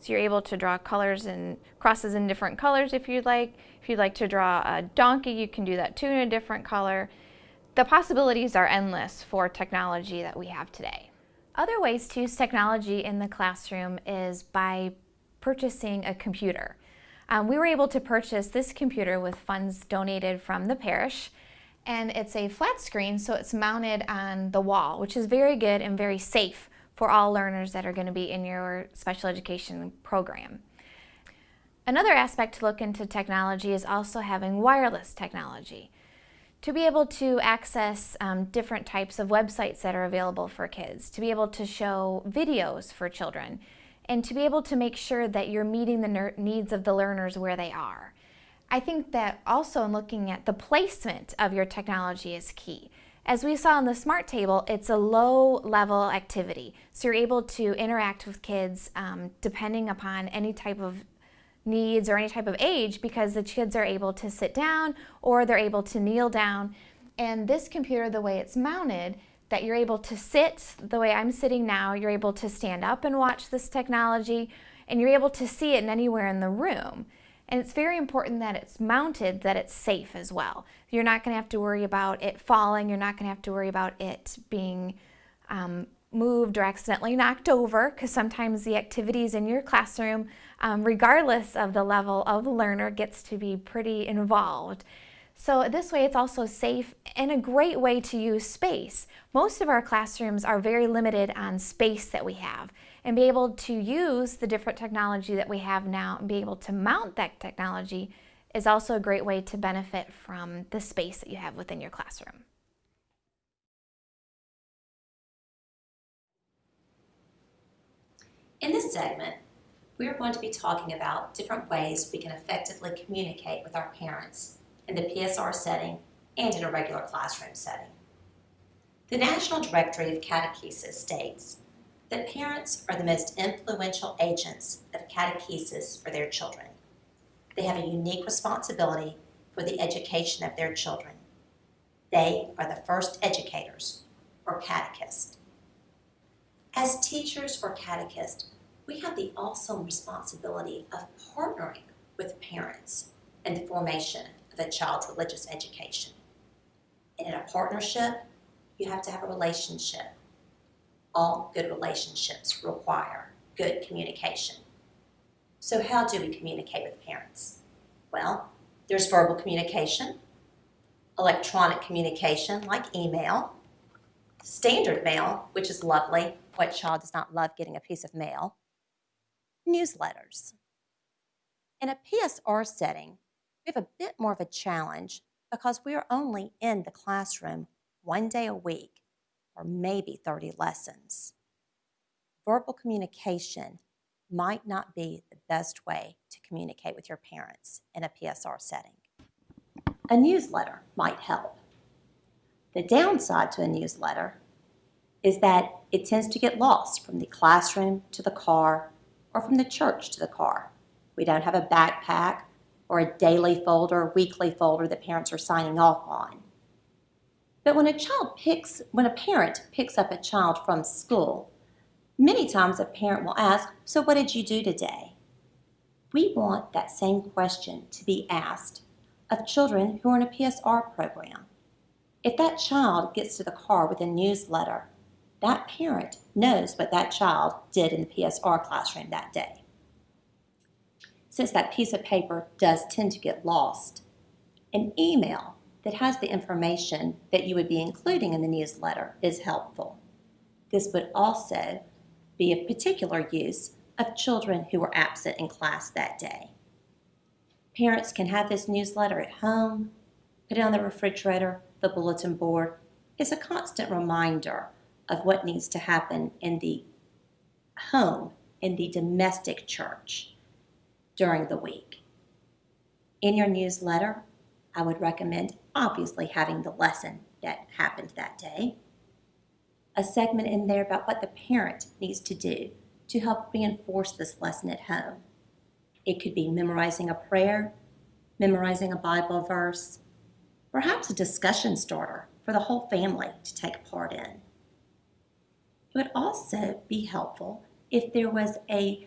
So you're able to draw colors and crosses in different colors if you'd like. If you'd like to draw a donkey, you can do that too in a different color. The possibilities are endless for technology that we have today. Other ways to use technology in the classroom is by purchasing a computer. Um, we were able to purchase this computer with funds donated from the parish and it's a flat screen so it's mounted on the wall which is very good and very safe for all learners that are going to be in your special education program. Another aspect to look into technology is also having wireless technology to be able to access um, different types of websites that are available for kids, to be able to show videos for children, and to be able to make sure that you're meeting the needs of the learners where they are. I think that also in looking at the placement of your technology is key. As we saw on the SMART table, it's a low level activity. So you're able to interact with kids um, depending upon any type of needs or any type of age because the kids are able to sit down or they're able to kneel down. And this computer, the way it's mounted, that you're able to sit the way I'm sitting now, you're able to stand up and watch this technology, and you're able to see it anywhere in the room. And it's very important that it's mounted, that it's safe as well. You're not going to have to worry about it falling. You're not going to have to worry about it being um, moved or accidentally knocked over because sometimes the activities in your classroom, um, regardless of the level of the learner, gets to be pretty involved. So this way it's also safe and a great way to use space. Most of our classrooms are very limited on space that we have and be able to use the different technology that we have now and be able to mount that technology is also a great way to benefit from the space that you have within your classroom. In this segment, we are going to be talking about different ways we can effectively communicate with our parents in the PSR setting and in a regular classroom setting. The National Directory of Catechesis states that parents are the most influential agents of catechesis for their children. They have a unique responsibility for the education of their children. They are the first educators, or catechists. As teachers or catechists, we have the awesome responsibility of partnering with parents in the formation of a child's religious education. And in a partnership, you have to have a relationship. All good relationships require good communication. So how do we communicate with parents? Well, there's verbal communication, electronic communication like email, standard mail, which is lovely. What child does not love getting a piece of mail? Newsletters. In a PSR setting, we have a bit more of a challenge because we are only in the classroom one day a week or maybe 30 lessons. Verbal communication might not be the best way to communicate with your parents in a PSR setting. A newsletter might help. The downside to a newsletter is that it tends to get lost from the classroom to the car or from the church to the car. We don't have a backpack or a daily folder, weekly folder that parents are signing off on. But when a child picks, when a parent picks up a child from school, many times a parent will ask, So what did you do today? We want that same question to be asked of children who are in a PSR program. If that child gets to the car with a newsletter, that parent knows what that child did in the PSR classroom that day. Since that piece of paper does tend to get lost, an email that has the information that you would be including in the newsletter is helpful. This would also be of particular use of children who were absent in class that day. Parents can have this newsletter at home, put it on the refrigerator, the bulletin board. It's a constant reminder of what needs to happen in the home, in the domestic church during the week. In your newsletter, I would recommend obviously having the lesson that happened that day, a segment in there about what the parent needs to do to help reinforce this lesson at home. It could be memorizing a prayer, memorizing a Bible verse, perhaps a discussion starter for the whole family to take part in. It would also be helpful if there was a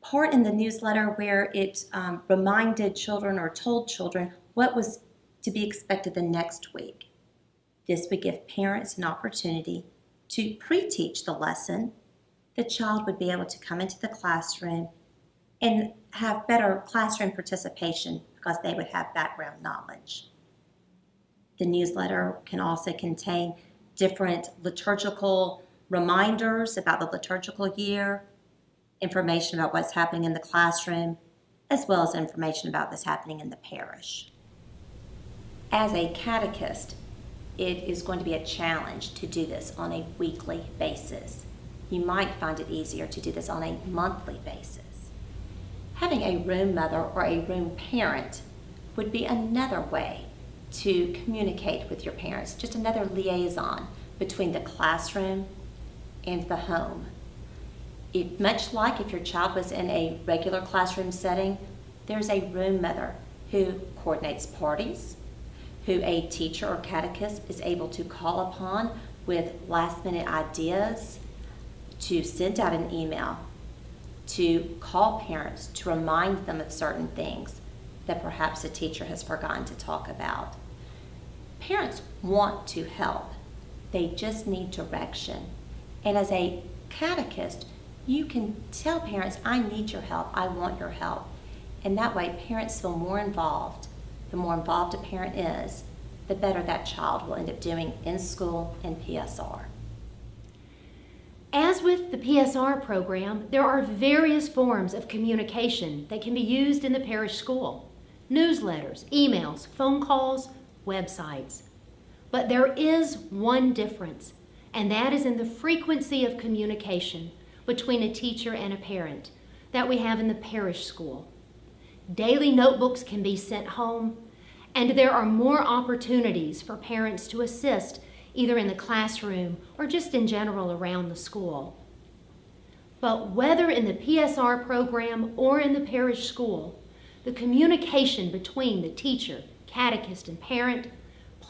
part in the newsletter where it um, reminded children or told children what was to be expected the next week. This would give parents an opportunity to pre teach the lesson. The child would be able to come into the classroom and have better classroom participation because they would have background knowledge. The newsletter can also contain different liturgical reminders about the liturgical year, information about what's happening in the classroom, as well as information about what's happening in the parish. As a catechist, it is going to be a challenge to do this on a weekly basis. You might find it easier to do this on a monthly basis. Having a room mother or a room parent would be another way to communicate with your parents, just another liaison between the classroom and the home. Much like if your child was in a regular classroom setting, there's a room mother who coordinates parties, who a teacher or catechist is able to call upon with last minute ideas, to send out an email, to call parents to remind them of certain things that perhaps a teacher has forgotten to talk about. Parents want to help, they just need direction. And as a catechist, you can tell parents, I need your help, I want your help. And that way, parents feel more involved. The more involved a parent is, the better that child will end up doing in school and PSR. As with the PSR program, there are various forms of communication that can be used in the parish school newsletters, emails, phone calls, websites. But there is one difference, and that is in the frequency of communication between a teacher and a parent that we have in the parish school. Daily notebooks can be sent home, and there are more opportunities for parents to assist either in the classroom or just in general around the school. But whether in the PSR program or in the parish school, the communication between the teacher, catechist, and parent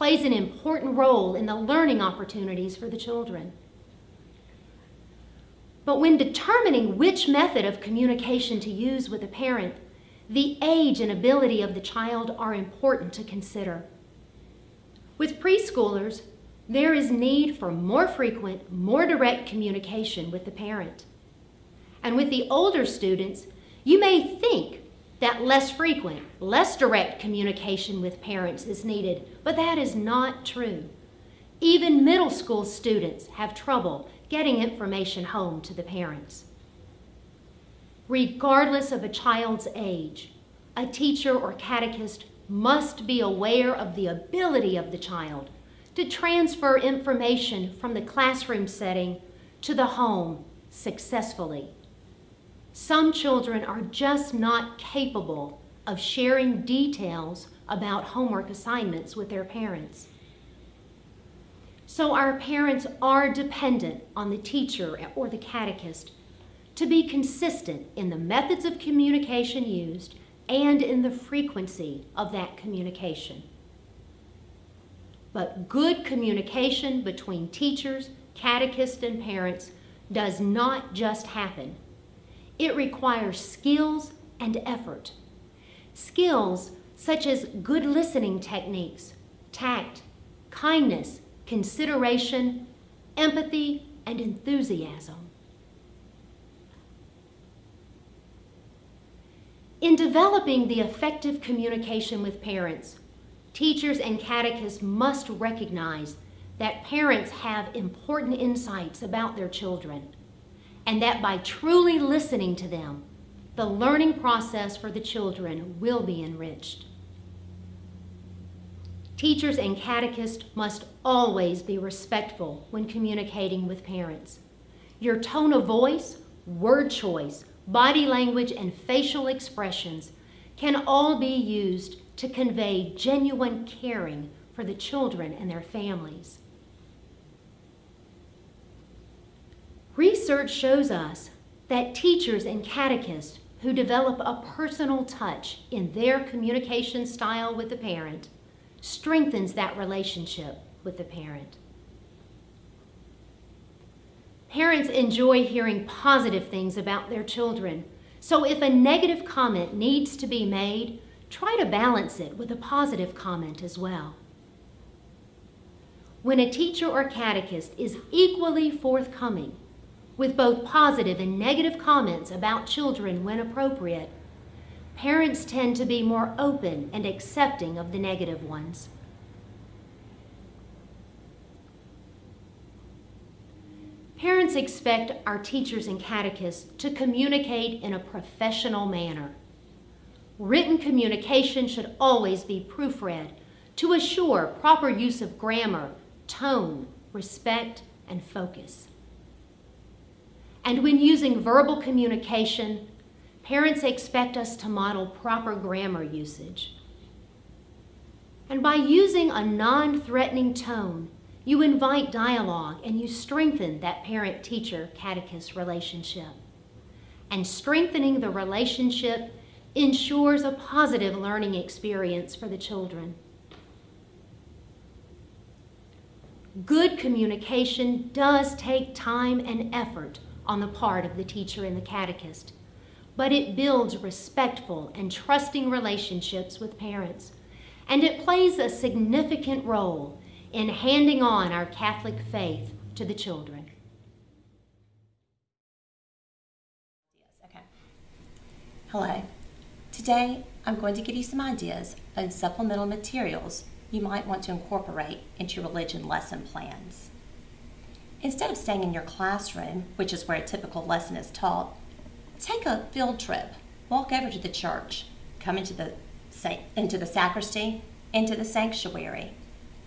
plays an important role in the learning opportunities for the children. But when determining which method of communication to use with a parent, the age and ability of the child are important to consider. With preschoolers, there is need for more frequent, more direct communication with the parent. And with the older students, You may think that less frequent, less direct communication with parents is needed, but that is not true. Even middle school students have trouble getting information home to the parents. Regardless of a child's age, a teacher or catechist must be aware of the ability of the child to transfer information from the classroom setting to the home successfully. Some children are just not capable of sharing details about homework assignments with their parents. So our parents are dependent on the teacher or the catechist to be consistent in the methods of communication used and in the frequency of that communication. But good communication between teachers, catechists, and parents does not just happen. It requires skills and effort. Skills such as good listening techniques, tact, kindness, consideration, empathy, and enthusiasm. In developing the effective communication with parents, teachers and catechists must recognize that parents have important insights about their children, and that by truly listening to them, the learning process for the children will be enriched. Teachers and catechists must always be respectful when communicating with parents. Your tone of voice, word choice, body language, and facial expressions can all be used to convey genuine caring for the children and their families. Research shows us that teachers and catechists who develop a personal touch in their communication style with the parent strengthens that relationship with the parent. Parents enjoy hearing positive things about their children, so if a negative comment needs to be made, try to balance it with a positive comment as well. When a teacher or catechist is equally forthcoming with both positive and negative comments about children when appropriate, parents tend to be more open and accepting of the negative ones. Parents expect our teachers and catechists to communicate in a professional manner. Written communication should always be proofread to assure proper use of grammar, tone, respect, and focus. And when using verbal communication, parents expect us to model proper grammar usage. And by using a non-threatening tone, you invite dialogue and you strengthen that parent-teacher catechist relationship. And strengthening the relationship ensures a positive learning experience for the children. Good communication does take time and effort on the part of the teacher and the catechist, but it builds respectful and trusting relationships with parents, and it plays a significant role in handing on our Catholic faith to the children. Okay. Hello. Today, I'm going to give you some ideas on supplemental materials you might want to incorporate into your religion lesson plans. Instead of staying in your classroom, which is where a typical lesson is taught, take a field trip. Walk over to the church, come into the, into the sacristy, into the sanctuary.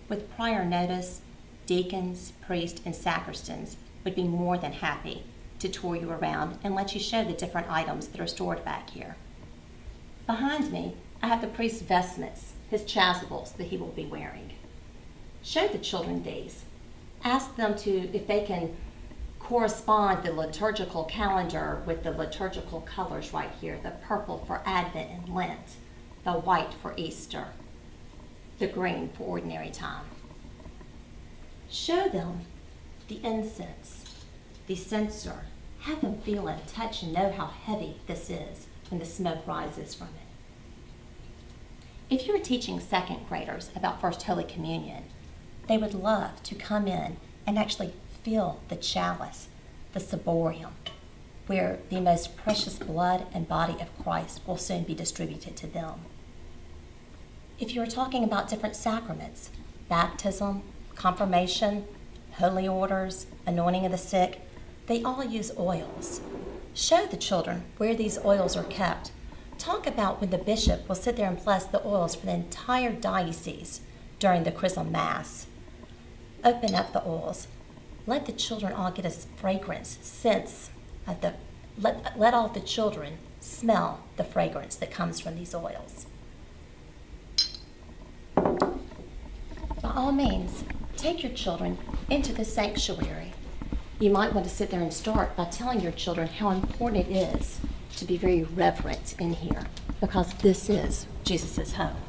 With prior notice, deacons, priests, and sacristans would be more than happy to tour you around and let you show the different items that are stored back here. Behind me, I have the priest's vestments, his chasubles that he will be wearing. Show the children these ask them to, if they can correspond the liturgical calendar with the liturgical colors right here, the purple for Advent and Lent, the white for Easter, the green for ordinary time. Show them the incense, the censer. Have them feel and touch and know how heavy this is when the smoke rises from it. If you were teaching second graders about First Holy Communion, they would love to come in and actually feel the chalice, the ciborium. where the most precious blood and body of Christ will soon be distributed to them. If you are talking about different sacraments, baptism, confirmation, holy orders, anointing of the sick, they all use oils. Show the children where these oils are kept. Talk about when the bishop will sit there and bless the oils for the entire diocese during the Chrism Mass. Open up the oils. Let the children all get a fragrance, sense of the, let, let all the children smell the fragrance that comes from these oils. By all means, take your children into the sanctuary. You might want to sit there and start by telling your children how important it is to be very reverent in here because this is Jesus' home.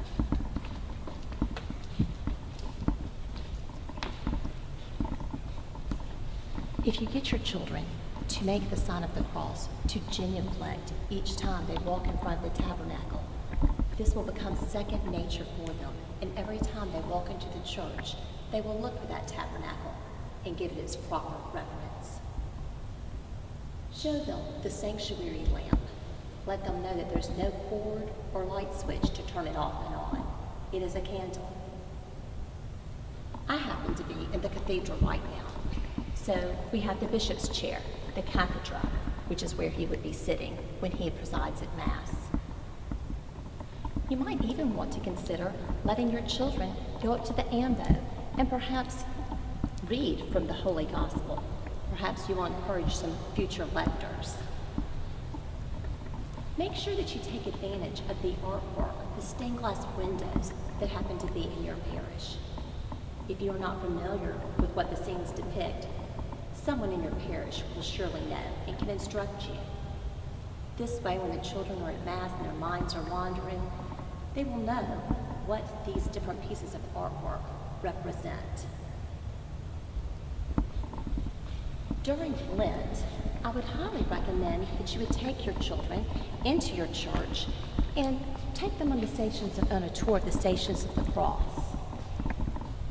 If you get your children to make the sign of the cross, to genuflect each time they walk in front of the tabernacle, this will become second nature for them. And every time they walk into the church, they will look for that tabernacle and give it its proper reverence. Show them the sanctuary lamp. Let them know that there's no cord or light switch to turn it off and on. It is a candle. I happen to be in the cathedral right now. So we have the bishop's chair, the cathedra, which is where he would be sitting when he presides at Mass. You might even want to consider letting your children go up to the ambo and perhaps read from the Holy Gospel. Perhaps you will encourage some future lectors. Make sure that you take advantage of the artwork, the stained glass windows that happen to be in your parish. If you are not familiar with what the scenes depict, someone in your parish will surely know and can instruct you. This way, when the children are at Mass and their minds are wandering, they will know what these different pieces of artwork represent. During Lent, I would highly recommend that you would take your children into your church and take them on the stations of, on a tour of the stations of the cross.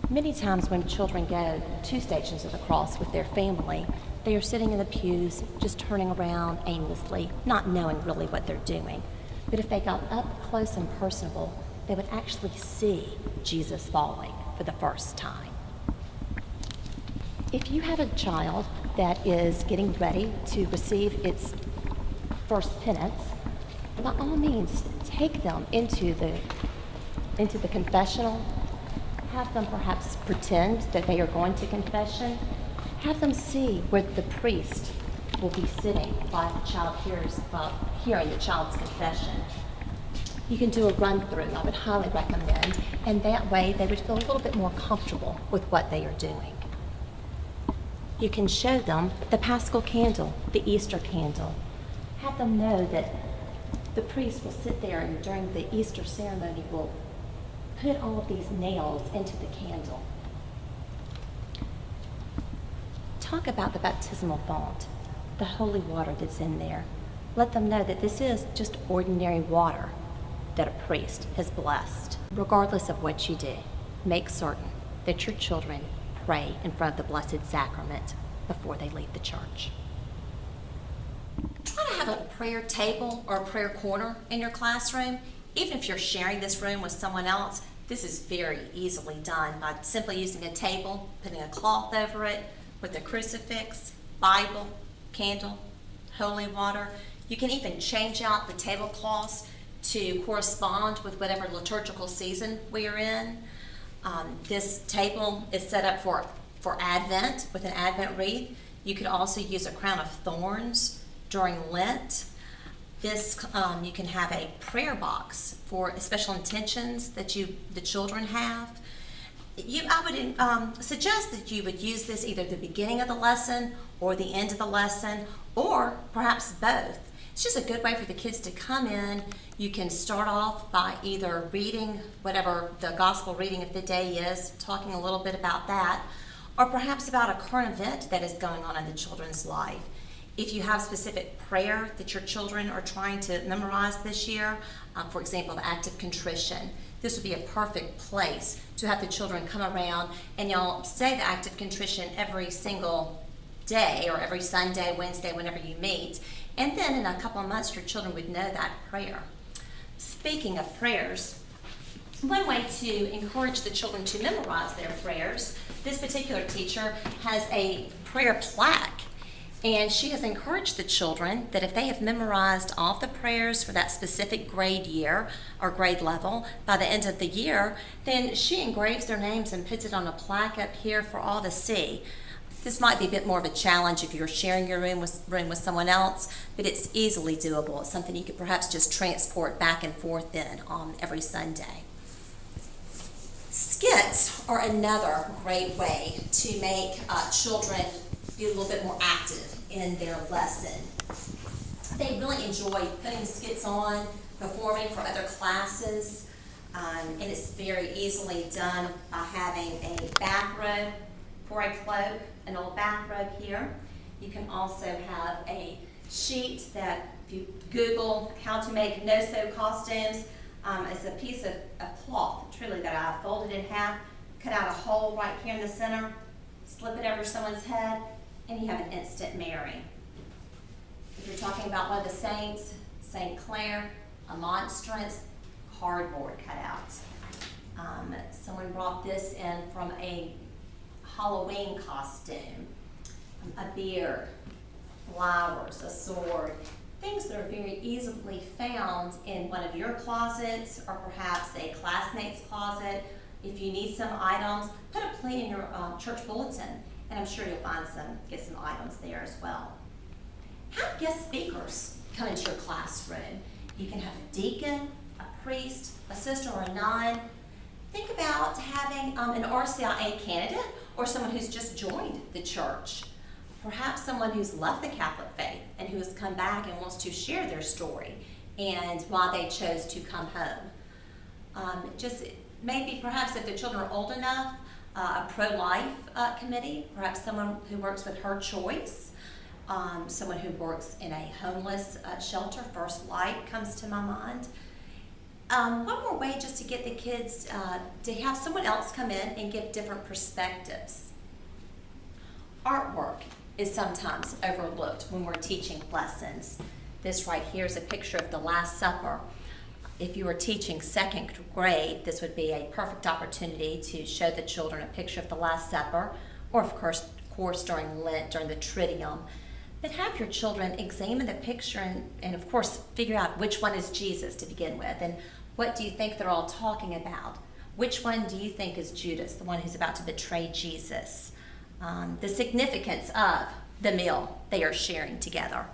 Many times when children go to stations of the cross with their family, they are sitting in the pews, just turning around aimlessly, not knowing really what they're doing. But if they got up close and personable, they would actually see Jesus falling for the first time. If you have a child that is getting ready to receive its first penance, by all means, take them into the, into the confessional. Have them perhaps pretend that they are going to confession. Have them see where the priest will be sitting while the child hears, while hearing the child's confession. You can do a run through, I would highly recommend, and that way they would feel a little bit more comfortable with what they are doing. You can show them the paschal candle, the Easter candle. Have them know that the priest will sit there and during the Easter ceremony will put all of these nails into the candle. Talk about the baptismal font, the holy water that's in there. Let them know that this is just ordinary water that a priest has blessed. Regardless of what you do, make certain that your children pray in front of the Blessed Sacrament before they leave the church. Try to have a prayer table or a prayer corner in your classroom. Even if you're sharing this room with someone else, this is very easily done by simply using a table, putting a cloth over it with a crucifix, Bible, candle, holy water. You can even change out the tablecloths to correspond with whatever liturgical season we are in. Um, this table is set up for, for Advent with an Advent wreath. You could also use a crown of thorns during Lent. This um, you can have a prayer box for special intentions that you the children have. You, I would um, suggest that you would use this either the beginning of the lesson or the end of the lesson, or perhaps both. It's just a good way for the kids to come in. You can start off by either reading whatever the gospel reading of the day is, talking a little bit about that, or perhaps about a current event that is going on in the children's life. If you have specific prayer that your children are trying to memorize this year, um, for example, the act of contrition, this would be a perfect place to have the children come around and y'all say the act of contrition every single day or every Sunday, Wednesday, whenever you meet. And then in a couple of months, your children would know that prayer. Speaking of prayers, one way to encourage the children to memorize their prayers, this particular teacher has a prayer plaque. And she has encouraged the children that if they have memorized all the prayers for that specific grade year or grade level by the end of the year, then she engraves their names and puts it on a plaque up here for all to see. This might be a bit more of a challenge if you're sharing your room with, room with someone else, but it's easily doable. It's something you could perhaps just transport back and forth in on every Sunday. Skits are another great way to make uh, children be a little bit more active in their lesson. They really enjoy putting skits on, performing for other classes, um, and it's very easily done by having a bathrobe for a cloak, an old bathrobe here. You can also have a sheet that if you Google how to make no-sew costumes, um, it's a piece of, of cloth, truly, that I folded in half, cut out a hole right here in the center, slip it over someone's head, and you have an instant Mary. If you're talking about one of the saints, St. Clare, a monstrance, cardboard cutout. Um, someone brought this in from a Halloween costume, a beard, flowers, a sword, things that are very easily found in one of your closets or perhaps a classmate's closet. If you need some items, put a plea in your um, church bulletin and I'm sure you'll find some, get some items there as well. Have guest speakers come into your classroom. You can have a deacon, a priest, a sister, or a nun. Think about having um, an RCIA candidate or someone who's just joined the church. Perhaps someone who's left the Catholic faith and who has come back and wants to share their story and why they chose to come home. Um, just maybe perhaps if the children are old enough, uh, a pro-life uh, committee, perhaps someone who works with Her Choice, um, someone who works in a homeless uh, shelter, First Light comes to my mind. Um, one more way just to get the kids uh, to have someone else come in and give different perspectives. Artwork is sometimes overlooked when we're teaching lessons. This right here is a picture of the Last Supper if you were teaching second grade, this would be a perfect opportunity to show the children a picture of the Last Supper, or of course, course during Lent, during the Triduum. But have your children examine the picture and, and of course figure out which one is Jesus to begin with, and what do you think they're all talking about? Which one do you think is Judas, the one who's about to betray Jesus? Um, the significance of the meal they are sharing together.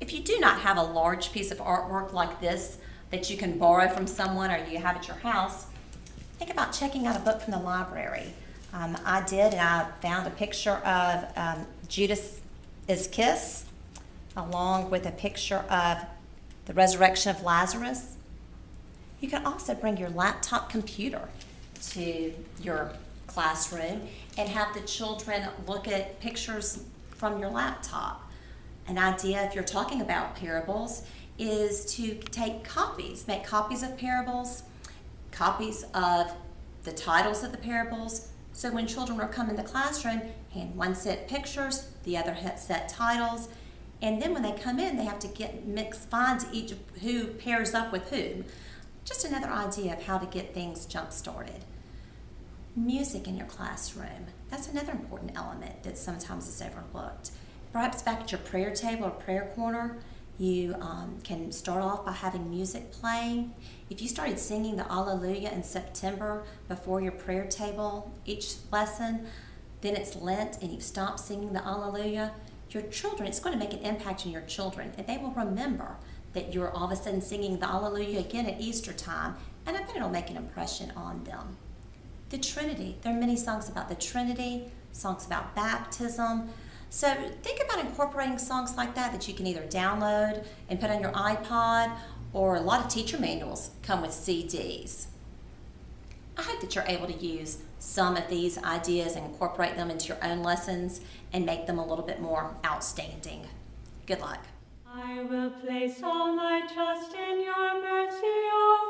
If you do not have a large piece of artwork like this, that you can borrow from someone or you have at your house, think about checking out a book from the library. Um, I did, and I found a picture of um, Judas' kiss, along with a picture of the resurrection of Lazarus. You can also bring your laptop computer to your classroom and have the children look at pictures from your laptop. An idea, if you're talking about parables, is to take copies, make copies of parables, copies of the titles of the parables. So when children will come in the classroom, hand one set pictures, the other set titles, and then when they come in, they have to get mix find each who pairs up with whom. Just another idea of how to get things jump started. Music in your classroom. That's another important element that sometimes is overlooked. Perhaps back at your prayer table or prayer corner, you um, can start off by having music playing. If you started singing the Alleluia in September before your prayer table each lesson, then it's Lent and you've stopped singing the Alleluia, your children, it's going to make an impact on your children and they will remember that you're all of a sudden singing the Alleluia again at Easter time and I bet it'll make an impression on them. The Trinity, there are many songs about the Trinity, songs about baptism, so think about incorporating songs like that that you can either download and put on your iPod, or a lot of teacher manuals come with CDs. I hope that you're able to use some of these ideas and incorporate them into your own lessons and make them a little bit more outstanding. Good luck. I will place all my trust oh